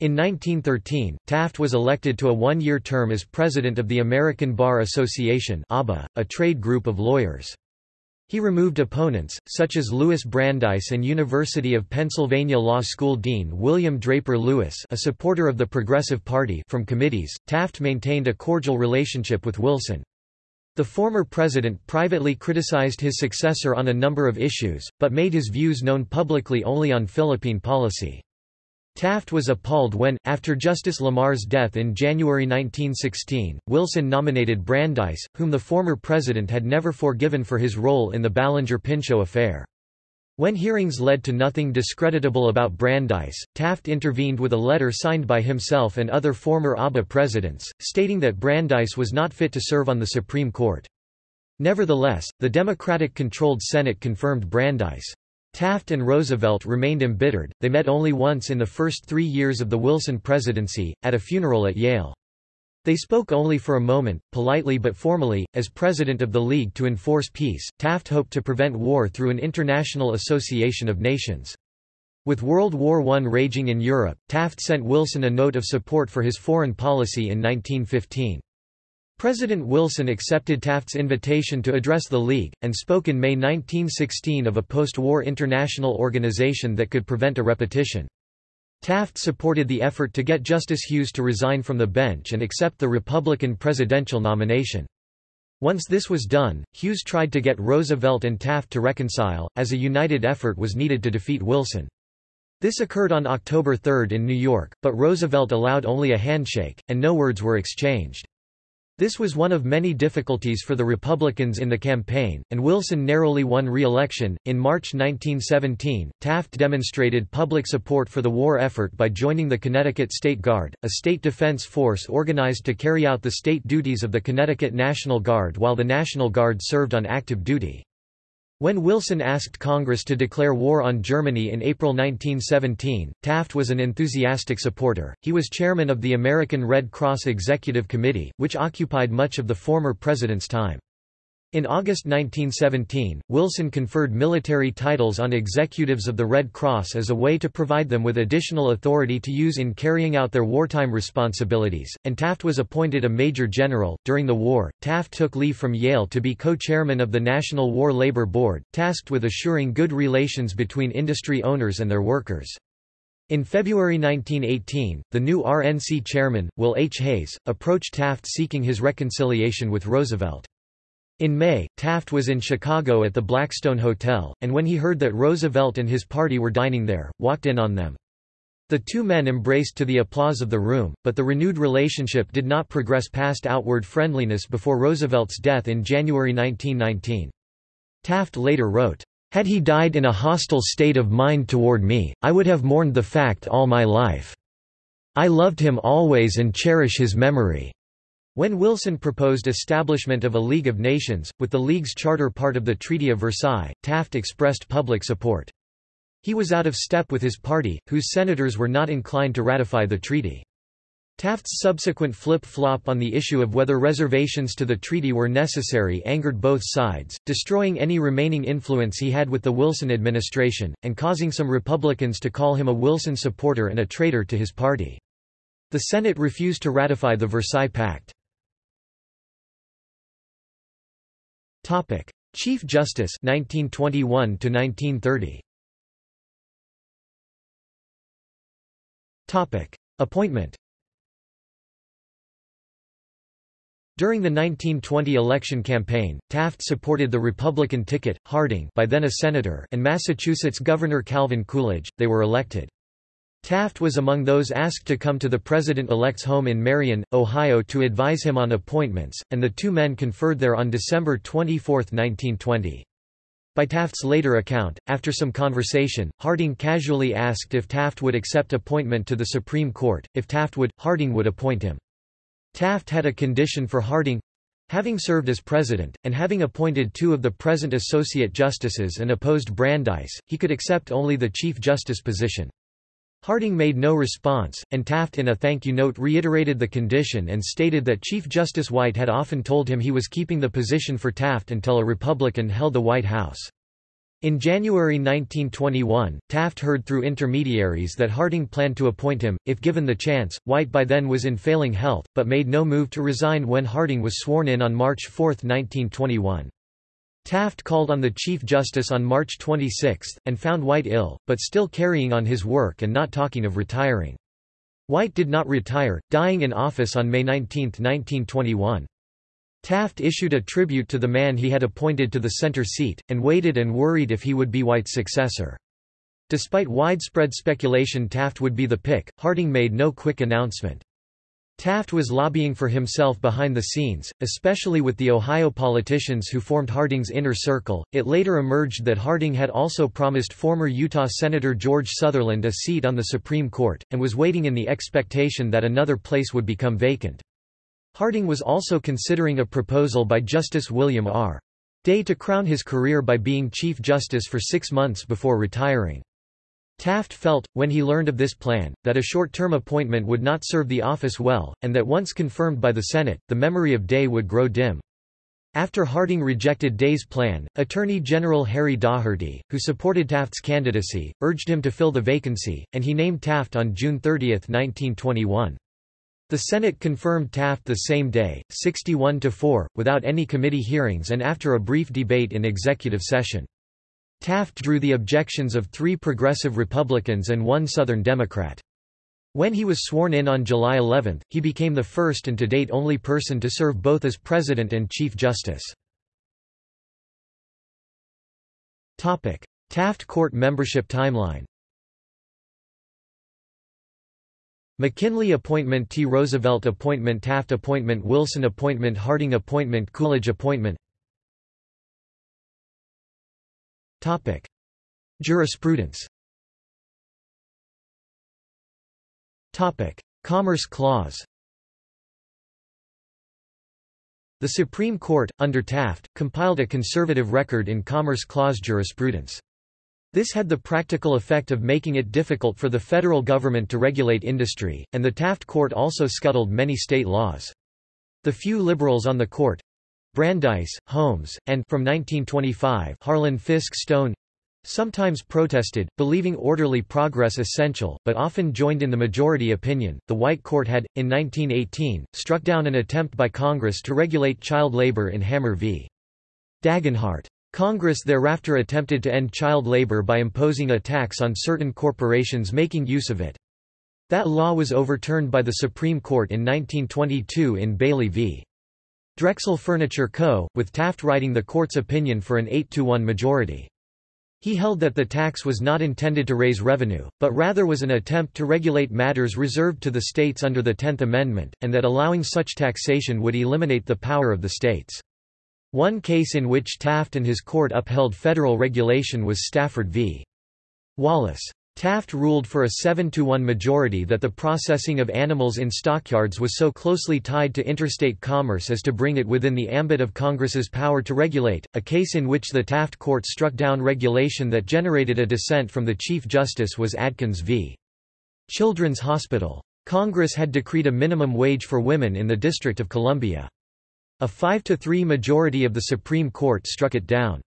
In 1913, Taft was elected to a one-year term as president of the American Bar Association a trade group of lawyers. He removed opponents, such as Louis Brandeis and University of Pennsylvania Law School Dean William Draper Lewis a supporter of the Progressive Party from committees. Taft maintained a cordial relationship with Wilson. The former president privately criticized his successor on a number of issues, but made his views known publicly only on Philippine policy. Taft was appalled when, after Justice Lamar's death in January 1916, Wilson nominated Brandeis, whom the former president had never forgiven for his role in the Ballinger-Pinchot affair. When hearings led to nothing discreditable about Brandeis, Taft intervened with a letter signed by himself and other former ABA presidents, stating that Brandeis was not fit to serve on the Supreme Court. Nevertheless, the Democratic-controlled Senate confirmed Brandeis. Taft and Roosevelt remained embittered, they met only once in the first three years of the Wilson presidency, at a funeral at Yale. They spoke only for a moment, politely but formally. As president of the League to Enforce Peace, Taft hoped to prevent war through an international association of nations. With World War I raging in Europe, Taft sent Wilson a note of support for his foreign policy in 1915. President Wilson accepted Taft's invitation to address the League, and spoke in May 1916 of a post-war international organization that could prevent a repetition. Taft supported the effort to get Justice Hughes to resign from the bench and accept the Republican presidential nomination. Once this was done, Hughes tried to get Roosevelt and Taft to reconcile, as a united effort was needed to defeat Wilson. This occurred on October 3 in New York, but Roosevelt allowed only a handshake, and no words were exchanged. This was one of many difficulties for the Republicans in the campaign, and Wilson narrowly won re-election. In March 1917, Taft demonstrated public support for the war effort by joining the Connecticut State Guard, a state defense force organized to carry out the state duties of the Connecticut National Guard while the National Guard served on active duty. When Wilson asked Congress to declare war on Germany in April 1917, Taft was an enthusiastic supporter. He was chairman of the American Red Cross Executive Committee, which occupied much of the former president's time. In August 1917, Wilson conferred military titles on executives of the Red Cross as a way to provide them with additional authority to use in carrying out their wartime responsibilities, and Taft was appointed a major general. During the war, Taft took leave from Yale to be co chairman of the National War Labor Board, tasked with assuring good relations between industry owners and their workers. In February 1918, the new RNC chairman, Will H. Hays, approached Taft seeking his reconciliation with Roosevelt. In May, Taft was in Chicago at the Blackstone Hotel, and when he heard that Roosevelt and his party were dining there, walked in on them. The two men embraced to the applause of the room, but the renewed relationship did not progress past outward friendliness before Roosevelt's death in January 1919. Taft later wrote, "...had he died in a hostile state of mind toward me, I would have mourned the fact all my life. I loved him always and cherish his memory." When Wilson proposed establishment of a League of Nations, with the League's charter part of the Treaty of Versailles, Taft expressed public support. He was out of step with his party, whose senators were not inclined to ratify the treaty. Taft's subsequent flip-flop on the issue of whether reservations to the treaty were necessary angered both sides, destroying any remaining influence he had with the Wilson administration, and causing some Republicans to call him a Wilson supporter and a traitor to his party. The Senate refused to ratify the Versailles Pact. Topic: Chief Justice 1921 to 1930. Topic: Appointment. During the 1920 election campaign, Taft supported the Republican ticket, Harding by then a senator and Massachusetts Governor Calvin Coolidge, they were elected. Taft was among those asked to come to the president-elect's home in Marion, Ohio to advise him on appointments, and the two men conferred there on December 24, 1920. By Taft's later account, after some conversation, Harding casually asked if Taft would accept appointment to the Supreme Court, if Taft would, Harding would appoint him. Taft had a condition for Harding, Having served as president, and having appointed two of the present associate justices and opposed Brandeis, he could accept only the Chief Justice position. Harding made no response, and Taft in a thank you note reiterated the condition and stated that Chief Justice White had often told him he was keeping the position for Taft until a Republican held the White House. In January 1921, Taft heard through intermediaries that Harding planned to appoint him, if given the chance. White by then was in failing health, but made no move to resign when Harding was sworn in on March 4, 1921. Taft called on the Chief Justice on March 26, and found White ill, but still carrying on his work and not talking of retiring. White did not retire, dying in office on May 19, 1921. Taft issued a tribute to the man he had appointed to the center seat, and waited and worried if he would be White's successor. Despite widespread speculation Taft would be the pick, Harding made no quick announcement. Taft was lobbying for himself behind the scenes, especially with the Ohio politicians who formed Harding's inner circle. It later emerged that Harding had also promised former Utah Senator George Sutherland a seat on the Supreme Court, and was waiting in the expectation that another place would become vacant. Harding was also considering a proposal by Justice William R. Day to crown his career by being Chief Justice for six months before retiring. Taft felt, when he learned of this plan, that a short-term appointment would not serve the office well, and that once confirmed by the Senate, the memory of Day would grow dim. After Harding rejected Day's plan, Attorney General Harry Daugherty, who supported Taft's candidacy, urged him to fill the vacancy, and he named Taft on June 30, 1921. The Senate confirmed Taft the same day, 61 to 4, without any committee hearings and after a brief debate in executive session. Taft drew the objections of three progressive Republicans and one Southern Democrat. When he was sworn in on July 11, he became the first and to date only person to serve both as President and Chief Justice. Taft Court membership timeline McKinley appointment T. Roosevelt appointment Taft appointment Wilson appointment Harding appointment Coolidge appointment Topic. Jurisprudence Topic. Commerce Clause The Supreme Court, under Taft, compiled a conservative record in Commerce Clause jurisprudence. This had the practical effect of making it difficult for the federal government to regulate industry, and the Taft Court also scuttled many state laws. The few liberals on the court, Brandeis, Holmes, and from 1925 Harlan Fiske Stone sometimes protested, believing orderly progress essential, but often joined in the majority opinion. The White Court had, in 1918, struck down an attempt by Congress to regulate child labor in Hammer v. Dagenhart. Congress thereafter attempted to end child labor by imposing a tax on certain corporations making use of it. That law was overturned by the Supreme Court in 1922 in Bailey v. Drexel Furniture Co., with Taft writing the court's opinion for an 8-to-1 majority. He held that the tax was not intended to raise revenue, but rather was an attempt to regulate matters reserved to the states under the Tenth Amendment, and that allowing such taxation would eliminate the power of the states. One case in which Taft and his court upheld federal regulation was Stafford v. Wallace. Taft ruled for a 7–1 majority that the processing of animals in stockyards was so closely tied to interstate commerce as to bring it within the ambit of Congress's power to regulate, a case in which the Taft court struck down regulation that generated a dissent from the Chief Justice was Adkins v. Children's Hospital. Congress had decreed a minimum wage for women in the District of Columbia. A 5–3 majority of the Supreme Court struck it down.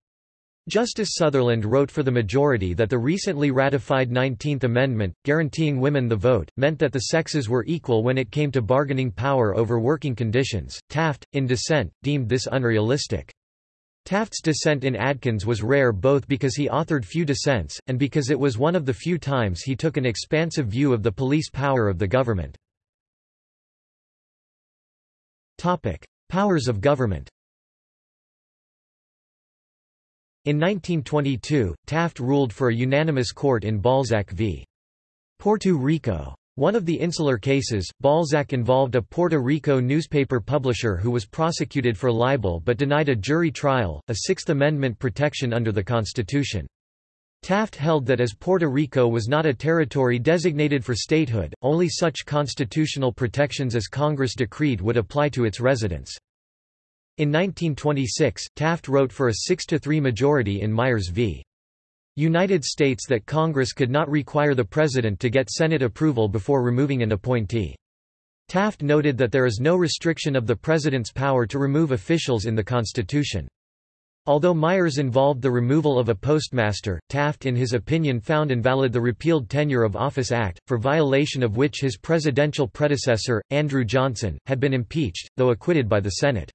Justice Sutherland wrote for the majority that the recently ratified 19th Amendment, guaranteeing women the vote, meant that the sexes were equal when it came to bargaining power over working conditions. Taft, in dissent, deemed this unrealistic. Taft's dissent in Adkins was rare both because he authored few dissents, and because it was one of the few times he took an expansive view of the police power of the government. Powers of government In 1922, Taft ruled for a unanimous court in Balzac v. Puerto Rico. One of the insular cases, Balzac involved a Puerto Rico newspaper publisher who was prosecuted for libel but denied a jury trial, a Sixth Amendment protection under the Constitution. Taft held that as Puerto Rico was not a territory designated for statehood, only such constitutional protections as Congress decreed would apply to its residents. In 1926, Taft wrote for a 6–3 majority in Myers v. United States that Congress could not require the President to get Senate approval before removing an appointee. Taft noted that there is no restriction of the President's power to remove officials in the Constitution. Although Myers involved the removal of a postmaster, Taft in his opinion found invalid the repealed Tenure of Office Act, for violation of which his presidential predecessor, Andrew Johnson, had been impeached, though acquitted by the Senate.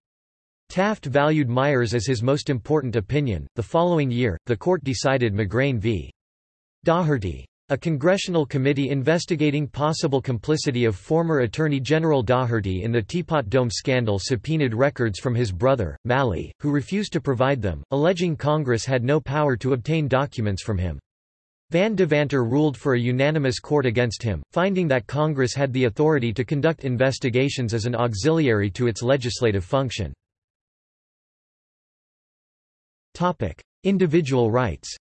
Taft valued Myers as his most important opinion. The following year, the court decided McGrain v. Daugherty. A congressional committee investigating possible complicity of former Attorney General Daugherty in the Teapot Dome scandal subpoenaed records from his brother, Mally, who refused to provide them, alleging Congress had no power to obtain documents from him. Van Devanter ruled for a unanimous court against him, finding that Congress had the authority to conduct investigations as an auxiliary to its legislative function. Individual rights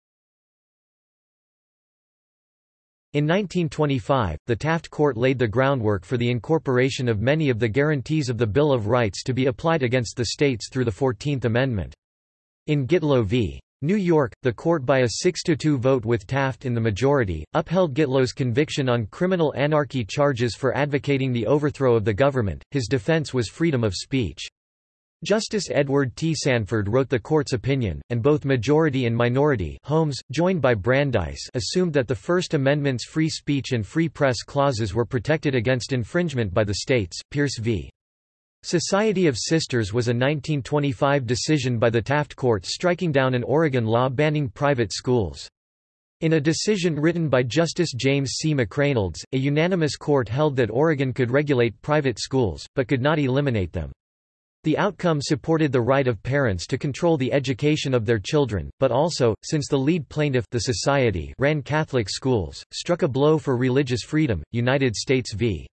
In 1925, the Taft Court laid the groundwork for the incorporation of many of the guarantees of the Bill of Rights to be applied against the states through the Fourteenth Amendment. In Gitlow v. New York, the court by a 6–2 vote with Taft in the majority, upheld Gitlow's conviction on criminal anarchy charges for advocating the overthrow of the government. His defense was freedom of speech. Justice Edward T. Sanford wrote the court's opinion, and both majority and minority Holmes, joined by Brandeis assumed that the First Amendment's free speech and free press clauses were protected against infringement by the states. Pierce v. Society of Sisters was a 1925 decision by the Taft Court striking down an Oregon law banning private schools. In a decision written by Justice James C. McReynolds, a unanimous court held that Oregon could regulate private schools, but could not eliminate them. The outcome supported the right of parents to control the education of their children, but also, since the lead plaintiff the society ran Catholic schools, struck a blow for religious freedom. United States v.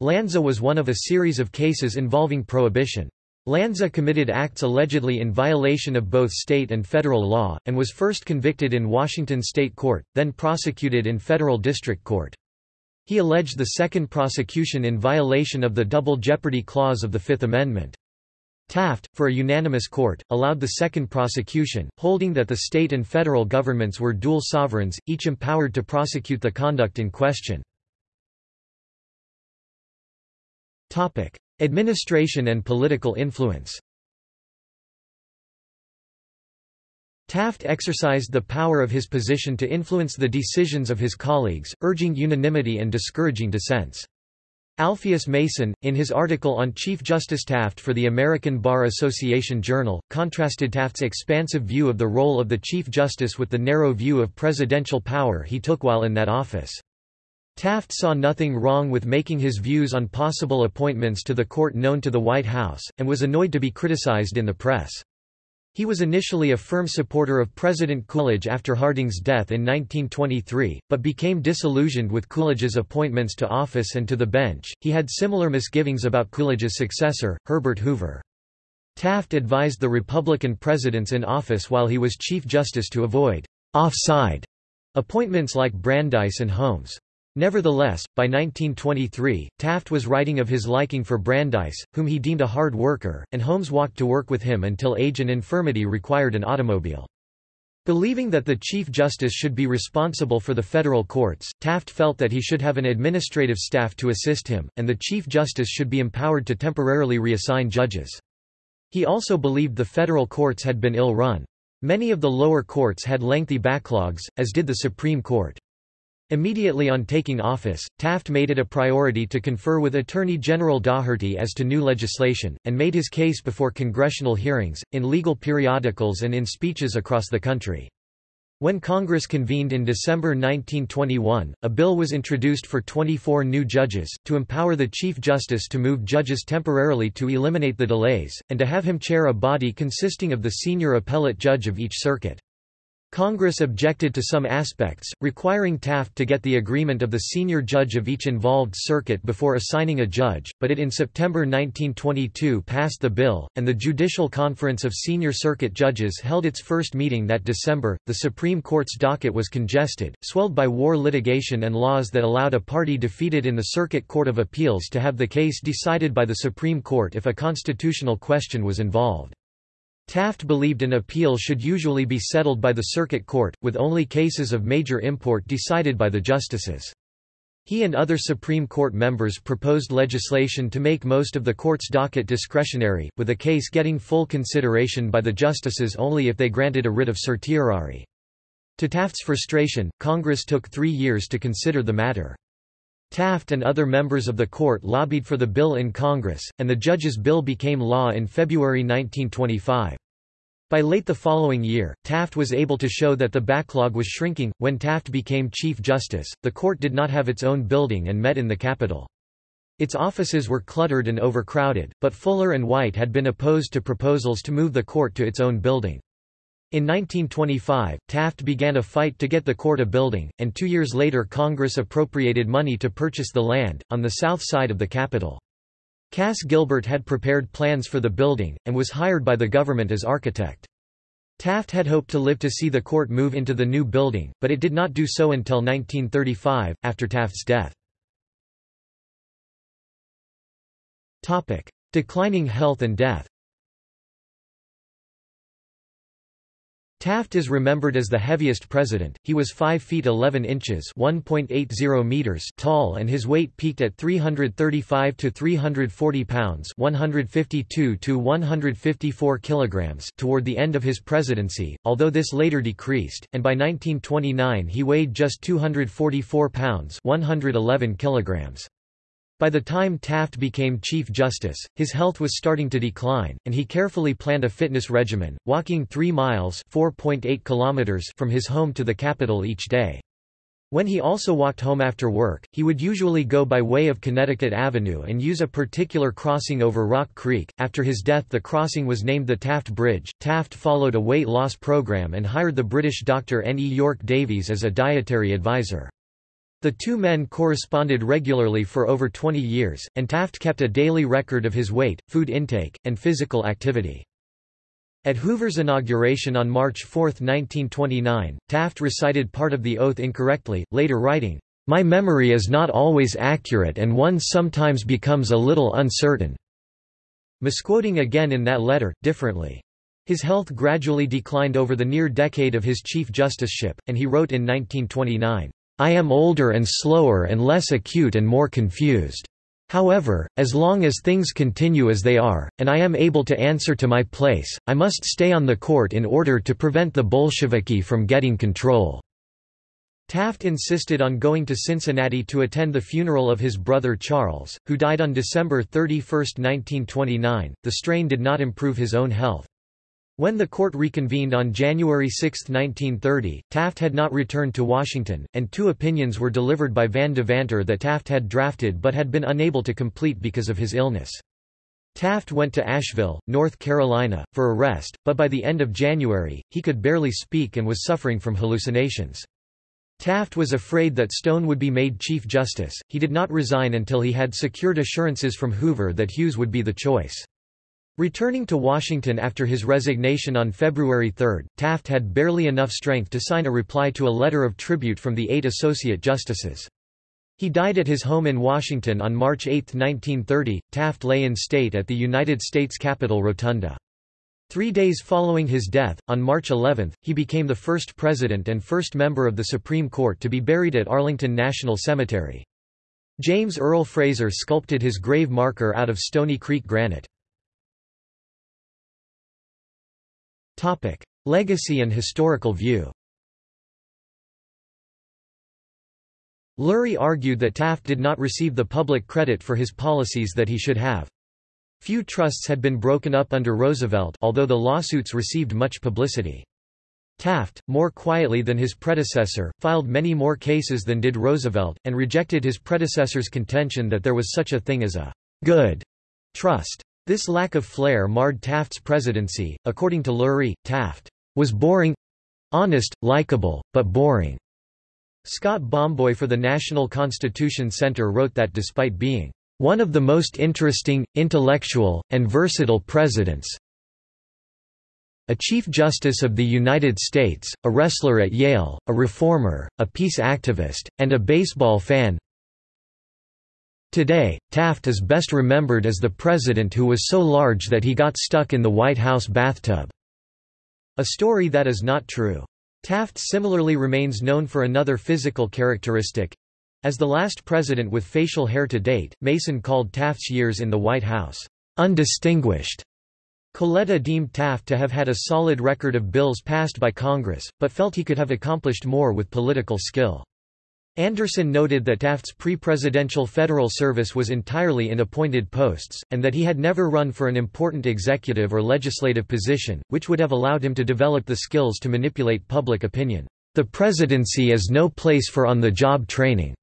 Lanza was one of a series of cases involving prohibition. Lanza committed acts allegedly in violation of both state and federal law, and was first convicted in Washington state court, then prosecuted in federal district court. He alleged the second prosecution in violation of the Double Jeopardy Clause of the Fifth Amendment. Taft, for a unanimous court, allowed the second prosecution, holding that the state and federal governments were dual sovereigns, each empowered to prosecute the conduct in question. Administration and political influence Taft exercised the power of his position to influence the decisions of his colleagues, urging unanimity and discouraging dissents. Alpheus Mason, in his article on Chief Justice Taft for the American Bar Association Journal, contrasted Taft's expansive view of the role of the Chief Justice with the narrow view of presidential power he took while in that office. Taft saw nothing wrong with making his views on possible appointments to the court known to the White House, and was annoyed to be criticized in the press. He was initially a firm supporter of President Coolidge after Harding's death in 1923, but became disillusioned with Coolidge's appointments to office and to the bench. He had similar misgivings about Coolidge's successor, Herbert Hoover. Taft advised the Republican presidents in office while he was Chief Justice to avoid «offside» appointments like Brandeis and Holmes. Nevertheless, by 1923, Taft was writing of his liking for Brandeis, whom he deemed a hard worker, and Holmes walked to work with him until age and infirmity required an automobile. Believing that the Chief Justice should be responsible for the federal courts, Taft felt that he should have an administrative staff to assist him, and the Chief Justice should be empowered to temporarily reassign judges. He also believed the federal courts had been ill-run. Many of the lower courts had lengthy backlogs, as did the Supreme Court. Immediately on taking office, Taft made it a priority to confer with Attorney General Daugherty as to new legislation, and made his case before congressional hearings, in legal periodicals and in speeches across the country. When Congress convened in December 1921, a bill was introduced for 24 new judges, to empower the Chief Justice to move judges temporarily to eliminate the delays, and to have him chair a body consisting of the senior appellate judge of each circuit. Congress objected to some aspects, requiring Taft to get the agreement of the senior judge of each involved circuit before assigning a judge, but it in September 1922 passed the bill, and the Judicial Conference of Senior Circuit Judges held its first meeting that December. The Supreme Court's docket was congested, swelled by war litigation and laws that allowed a party defeated in the Circuit Court of Appeals to have the case decided by the Supreme Court if a constitutional question was involved. Taft believed an appeal should usually be settled by the circuit court, with only cases of major import decided by the justices. He and other Supreme Court members proposed legislation to make most of the court's docket discretionary, with a case getting full consideration by the justices only if they granted a writ of certiorari. To Taft's frustration, Congress took three years to consider the matter. Taft and other members of the court lobbied for the bill in Congress, and the judge's bill became law in February 1925. By late the following year, Taft was able to show that the backlog was shrinking. When Taft became Chief Justice, the court did not have its own building and met in the Capitol. Its offices were cluttered and overcrowded, but Fuller and White had been opposed to proposals to move the court to its own building. In 1925, Taft began a fight to get the court a building, and two years later Congress appropriated money to purchase the land, on the south side of the Capitol. Cass Gilbert had prepared plans for the building, and was hired by the government as architect. Taft had hoped to live to see the court move into the new building, but it did not do so until 1935, after Taft's death. Declining health and death Taft is remembered as the heaviest president. He was 5 feet 11 inches (1.80 meters) tall and his weight peaked at 335 to 340 pounds (152 to 154 kilograms) toward the end of his presidency, although this later decreased, and by 1929 he weighed just 244 pounds (111 kilograms). By the time Taft became Chief Justice, his health was starting to decline, and he carefully planned a fitness regimen, walking 3 miles kilometers from his home to the Capitol each day. When he also walked home after work, he would usually go by way of Connecticut Avenue and use a particular crossing over Rock Creek. After his death, the crossing was named the Taft Bridge. Taft followed a weight loss program and hired the British doctor N. E. Yorke Davies as a dietary advisor. The two men corresponded regularly for over 20 years, and Taft kept a daily record of his weight, food intake, and physical activity. At Hoover's inauguration on March 4, 1929, Taft recited part of the oath incorrectly, later writing, "...my memory is not always accurate and one sometimes becomes a little uncertain." Misquoting again in that letter, differently. His health gradually declined over the near decade of his chief justiceship, and he wrote in 1929, I am older and slower and less acute and more confused. However, as long as things continue as they are, and I am able to answer to my place, I must stay on the court in order to prevent the Bolsheviki from getting control." Taft insisted on going to Cincinnati to attend the funeral of his brother Charles, who died on December 31, 1929. The strain did not improve his own health. When the court reconvened on January 6, 1930, Taft had not returned to Washington, and two opinions were delivered by Van Devanter that Taft had drafted but had been unable to complete because of his illness. Taft went to Asheville, North Carolina, for a rest, but by the end of January, he could barely speak and was suffering from hallucinations. Taft was afraid that Stone would be made Chief Justice. He did not resign until he had secured assurances from Hoover that Hughes would be the choice. Returning to Washington after his resignation on February 3, Taft had barely enough strength to sign a reply to a letter of tribute from the eight associate justices. He died at his home in Washington on March 8, 1930. Taft lay in state at the United States Capitol Rotunda. Three days following his death, on March 11, he became the first president and first member of the Supreme Court to be buried at Arlington National Cemetery. James Earl Fraser sculpted his grave marker out of Stony Creek granite. Legacy and historical view Lurie argued that Taft did not receive the public credit for his policies that he should have. Few trusts had been broken up under Roosevelt although the lawsuits received much publicity. Taft, more quietly than his predecessor, filed many more cases than did Roosevelt, and rejected his predecessor's contention that there was such a thing as a good trust. This lack of flair marred Taft's presidency. According to Lurie, Taft was boring honest, likable, but boring. Scott Bomboy for the National Constitution Center wrote that despite being one of the most interesting, intellectual, and versatile presidents, a Chief Justice of the United States, a wrestler at Yale, a reformer, a peace activist, and a baseball fan, Today, Taft is best remembered as the president who was so large that he got stuck in the White House bathtub. A story that is not true. Taft similarly remains known for another physical characteristic. As the last president with facial hair to date, Mason called Taft's years in the White House, undistinguished. Coletta deemed Taft to have had a solid record of bills passed by Congress, but felt he could have accomplished more with political skill. Anderson noted that Taft's pre-presidential federal service was entirely in appointed posts, and that he had never run for an important executive or legislative position, which would have allowed him to develop the skills to manipulate public opinion. The presidency is no place for on-the-job training.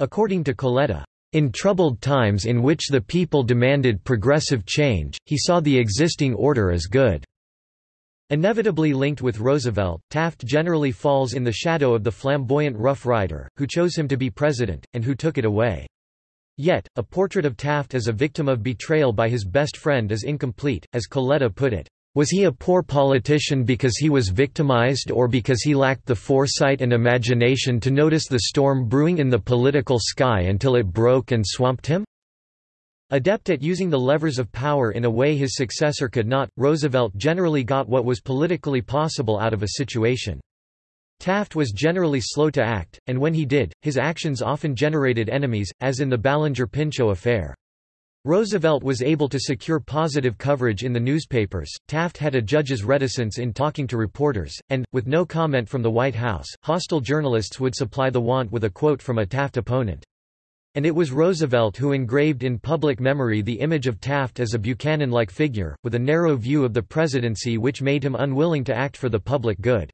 According to Coletta, in troubled times in which the people demanded progressive change, he saw the existing order as good. Inevitably linked with Roosevelt, Taft generally falls in the shadow of the flamboyant Rough Rider, who chose him to be president, and who took it away. Yet, a portrait of Taft as a victim of betrayal by his best friend is incomplete, as Coletta put it. Was he a poor politician because he was victimized or because he lacked the foresight and imagination to notice the storm brewing in the political sky until it broke and swamped him? Adept at using the levers of power in a way his successor could not, Roosevelt generally got what was politically possible out of a situation. Taft was generally slow to act, and when he did, his actions often generated enemies, as in the Ballinger-Pinchot affair. Roosevelt was able to secure positive coverage in the newspapers, Taft had a judge's reticence in talking to reporters, and, with no comment from the White House, hostile journalists would supply the want with a quote from a Taft opponent. And it was Roosevelt who engraved in public memory the image of Taft as a Buchanan-like figure, with a narrow view of the presidency which made him unwilling to act for the public good.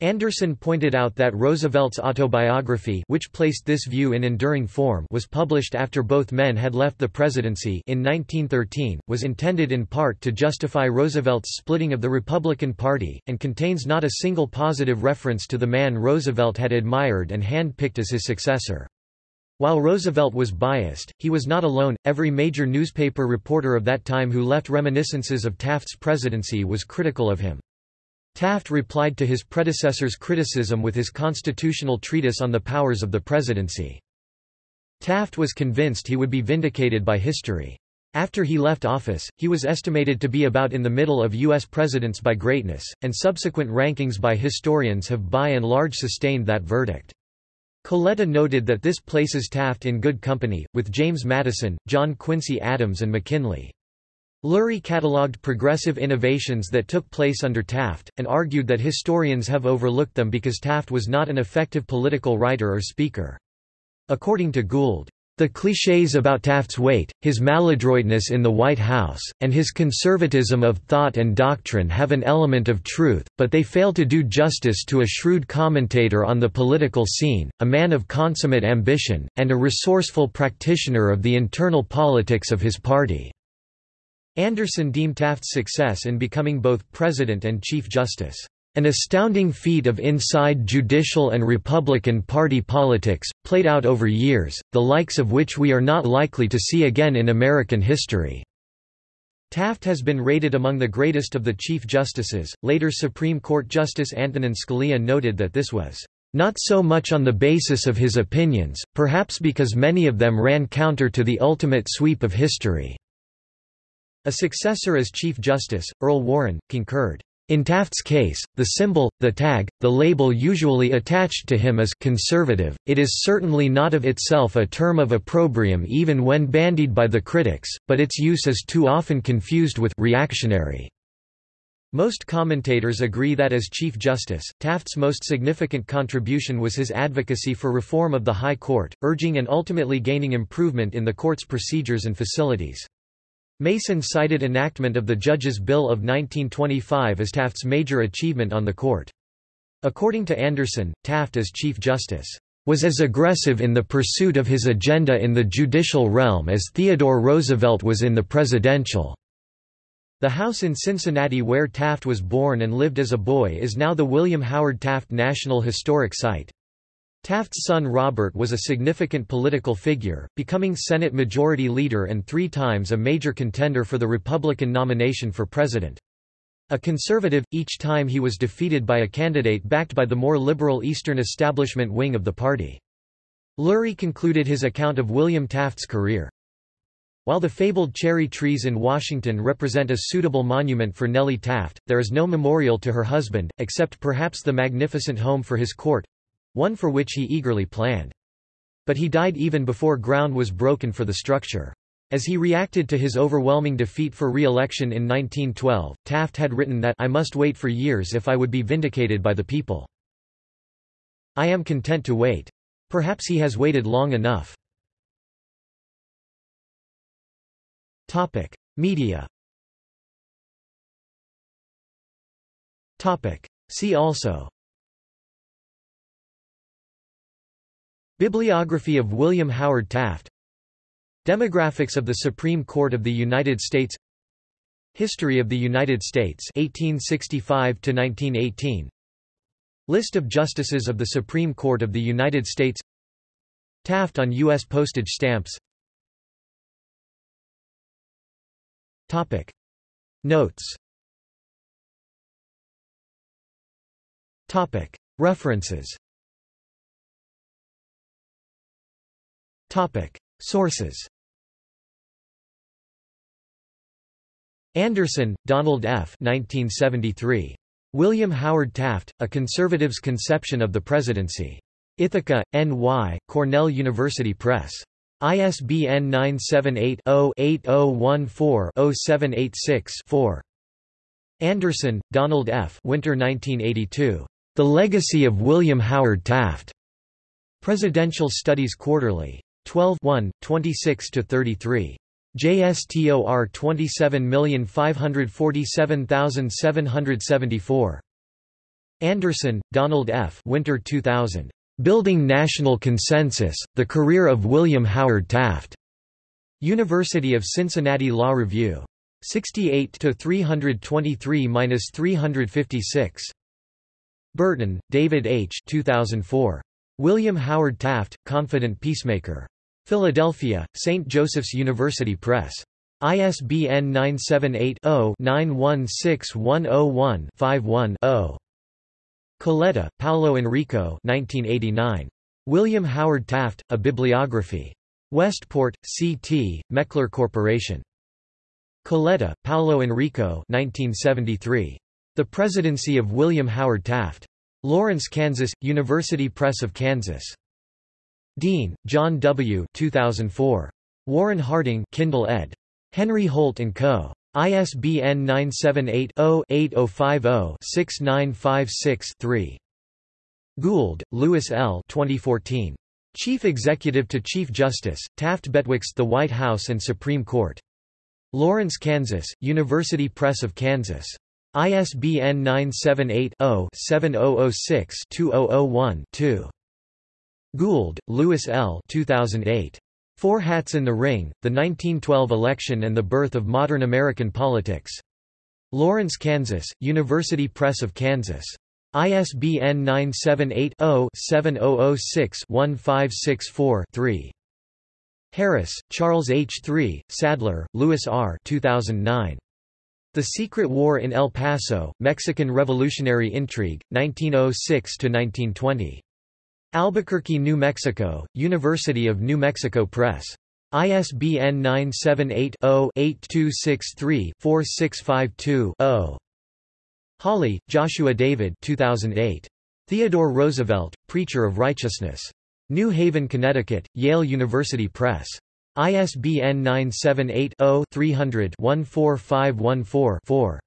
Anderson pointed out that Roosevelt's autobiography which placed this view in enduring form was published after both men had left the presidency in 1913, was intended in part to justify Roosevelt's splitting of the Republican Party, and contains not a single positive reference to the man Roosevelt had admired and hand-picked as his successor. While Roosevelt was biased, he was not alone. Every major newspaper reporter of that time who left reminiscences of Taft's presidency was critical of him. Taft replied to his predecessor's criticism with his constitutional treatise on the powers of the presidency. Taft was convinced he would be vindicated by history. After he left office, he was estimated to be about in the middle of U.S. presidents by greatness, and subsequent rankings by historians have by and large sustained that verdict. Coletta noted that this places Taft in good company, with James Madison, John Quincy Adams and McKinley. Lurie catalogued progressive innovations that took place under Taft, and argued that historians have overlooked them because Taft was not an effective political writer or speaker. According to Gould, the clichés about Taft's weight, his maladroitness in the White House, and his conservatism of thought and doctrine have an element of truth, but they fail to do justice to a shrewd commentator on the political scene, a man of consummate ambition, and a resourceful practitioner of the internal politics of his party." Anderson deemed Taft's success in becoming both President and Chief Justice an astounding feat of inside judicial and Republican Party politics, played out over years, the likes of which we are not likely to see again in American history. Taft has been rated among the greatest of the Chief Justices. Later Supreme Court Justice Antonin Scalia noted that this was not so much on the basis of his opinions, perhaps because many of them ran counter to the ultimate sweep of history." A successor as Chief Justice, Earl Warren, concurred. In Taft's case, the symbol, the tag, the label usually attached to him is conservative, it is certainly not of itself a term of opprobrium even when bandied by the critics, but its use is too often confused with reactionary. Most commentators agree that as Chief Justice, Taft's most significant contribution was his advocacy for reform of the High Court, urging and ultimately gaining improvement in the court's procedures and facilities. Mason cited enactment of the Judges' Bill of 1925 as Taft's major achievement on the court. According to Anderson, Taft as Chief Justice was as aggressive in the pursuit of his agenda in the judicial realm as Theodore Roosevelt was in the presidential. The house in Cincinnati where Taft was born and lived as a boy is now the William Howard Taft National Historic Site. Taft's son Robert was a significant political figure, becoming Senate Majority Leader and three times a major contender for the Republican nomination for president. A conservative, each time he was defeated by a candidate backed by the more liberal Eastern establishment wing of the party. Lurie concluded his account of William Taft's career. While the fabled cherry trees in Washington represent a suitable monument for Nellie Taft, there is no memorial to her husband, except perhaps the magnificent home for his court, one for which he eagerly planned. But he died even before ground was broken for the structure. As he reacted to his overwhelming defeat for re-election in 1912, Taft had written that I must wait for years if I would be vindicated by the people. I am content to wait. Perhaps he has waited long enough. Topic: Media. Topic: See also Bibliography of William Howard Taft. Demographics of the Supreme Court of the United States. History of the United States 1865 to 1918 List of justices of the Supreme Court of the United States. Taft on U.S. postage stamps. Topic. Notes. Topic. References Sources Anderson, Donald F. 1973. William Howard Taft, A Conservative's Conception of the Presidency. Ithaca, N.Y., Cornell University Press. ISBN 978-0-8014-0786-4. Anderson, Donald F. Winter 1982. The Legacy of William Howard Taft. Presidential Studies Quarterly. 12 26–33. JSTOR 27547774. Anderson, Donald F. Winter 2000. Building National Consensus, The Career of William Howard Taft. University of Cincinnati Law Review. 68 323–356. Burton, David H. 2004. William Howard Taft, Confident Peacemaker. Philadelphia, St. Joseph's University Press. ISBN 978-0-916101-51-0. Coletta, Paolo Enrico 1989. William Howard Taft, A Bibliography. Westport, C.T., Meckler Corporation. Coletta, Paolo Enrico 1973. The Presidency of William Howard Taft. Lawrence, Kansas, University Press of Kansas. Dean, John W. 2004. Warren Harding Kindle ed. Henry Holt & Co. ISBN 978-0-8050-6956-3. Gould, Lewis L. 2014. Chief Executive to Chief Justice, Taft Betwixt the White House and Supreme Court. Lawrence, Kansas, University Press of Kansas. ISBN 978 0 7006 2001 2. Gould, Lewis L. 2008. Four Hats in the Ring, The 1912 Election and the Birth of Modern American Politics. Lawrence, Kansas, University Press of Kansas. ISBN 978 0 7006 1564 3. Harris, Charles H. 3, Sadler, Louis R. 2009. The Secret War in El Paso, Mexican Revolutionary Intrigue, 1906–1920. Albuquerque, New Mexico, University of New Mexico Press. ISBN 978-0-8263-4652-0. Hawley, Joshua David 2008. Theodore Roosevelt, Preacher of Righteousness. New Haven, Connecticut, Yale University Press. ISBN 978-0-300-14514-4.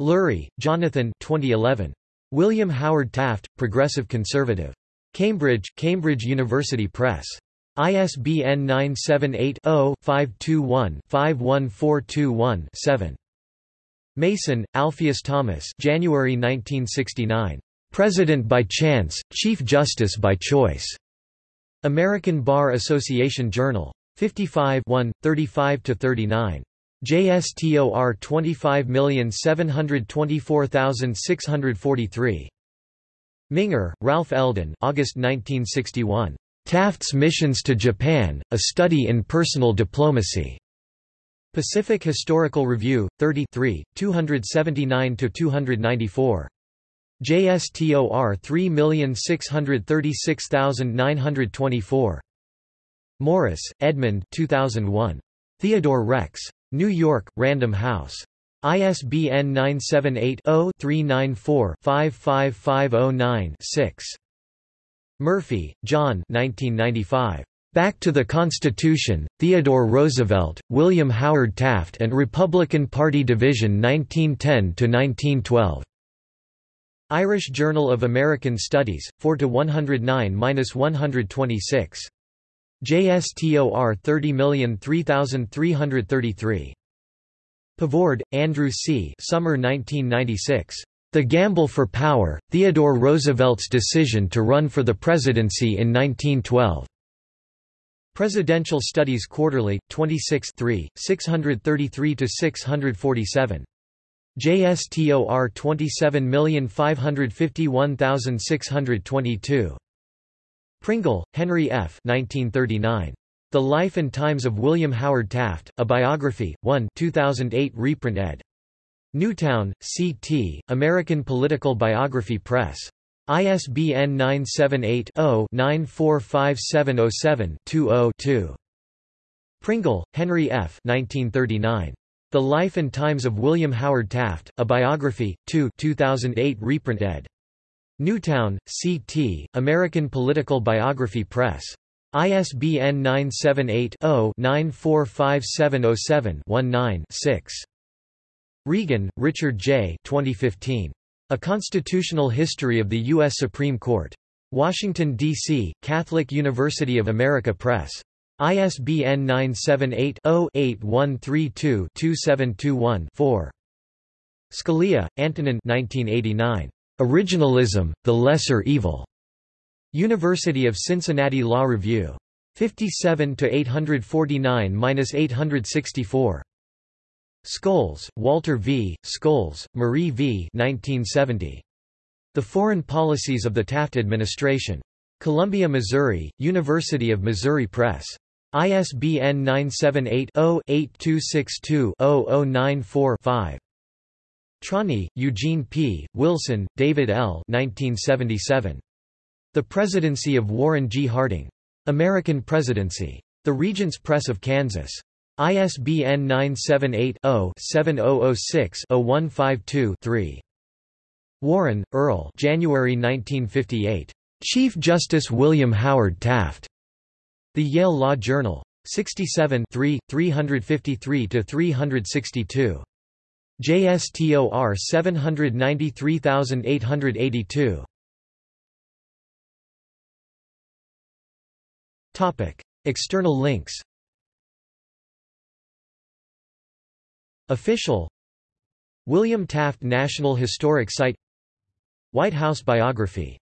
Lurie, Jonathan 2011. William Howard Taft, Progressive Conservative. Cambridge, Cambridge University Press. ISBN 978-0-521-51421-7. Mason, Alpheus Thomas January 1969. President by Chance, Chief Justice by Choice. American Bar Association Journal. 55 35–39. JSTOR 25724643. Minger, Ralph Eldon August 1961. Taft's Missions to Japan, A Study in Personal Diplomacy. Pacific Historical Review, 33, 279–294. JSTOR 3636924. Morris, Edmund 2001. Theodore Rex. New York, Random House. ISBN 978-0-394-55509-6. Murphy, John 1995. Back to the Constitution, Theodore Roosevelt, William Howard Taft and Republican Party Division 1910–1912. Irish Journal of American Studies, 4–109–126. JSTOR 30003333. Pavord, Andrew C. Summer 1996. The Gamble for Power, Theodore Roosevelt's Decision to Run for the Presidency in 1912. Presidential Studies Quarterly, 26 633–647. JSTOR 27551622. Pringle, Henry F. 1939. The Life and Times of William Howard Taft, A Biography, 1 2008 reprint ed. Newtown, C.T., American Political Biography Press. ISBN 978-0-945707-20-2. Pringle, Henry F. 1939. The Life and Times of William Howard Taft, A Biography, 2 2008 reprint ed. Newtown, C.T., American Political Biography Press. ISBN 978-0-945707-19-6. Regan, Richard J. 2015. A Constitutional History of the U.S. Supreme Court. Washington, D.C., Catholic University of America Press. ISBN 978-0-8132-2721-4. Scalia, Antonin 1989. Originalism, The Lesser Evil. University of Cincinnati Law Review. 57 to 849-864. Scholes, Walter V., Scholes, Marie V. 1970. The Foreign Policies of the Taft Administration. Columbia, Missouri, University of Missouri Press. ISBN 978-0-8262-0094-5. Trani, Eugene P., Wilson, David L. 1977. The Presidency of Warren G. Harding. American Presidency. The Regents Press of Kansas. ISBN 978-0-7006-0152-3. Warren, Earl January 1958. Chief Justice William Howard Taft. The Yale Law Journal. 67 353–362. JSTOR 793882. External links. Official. William Taft National Historic Site. White House biography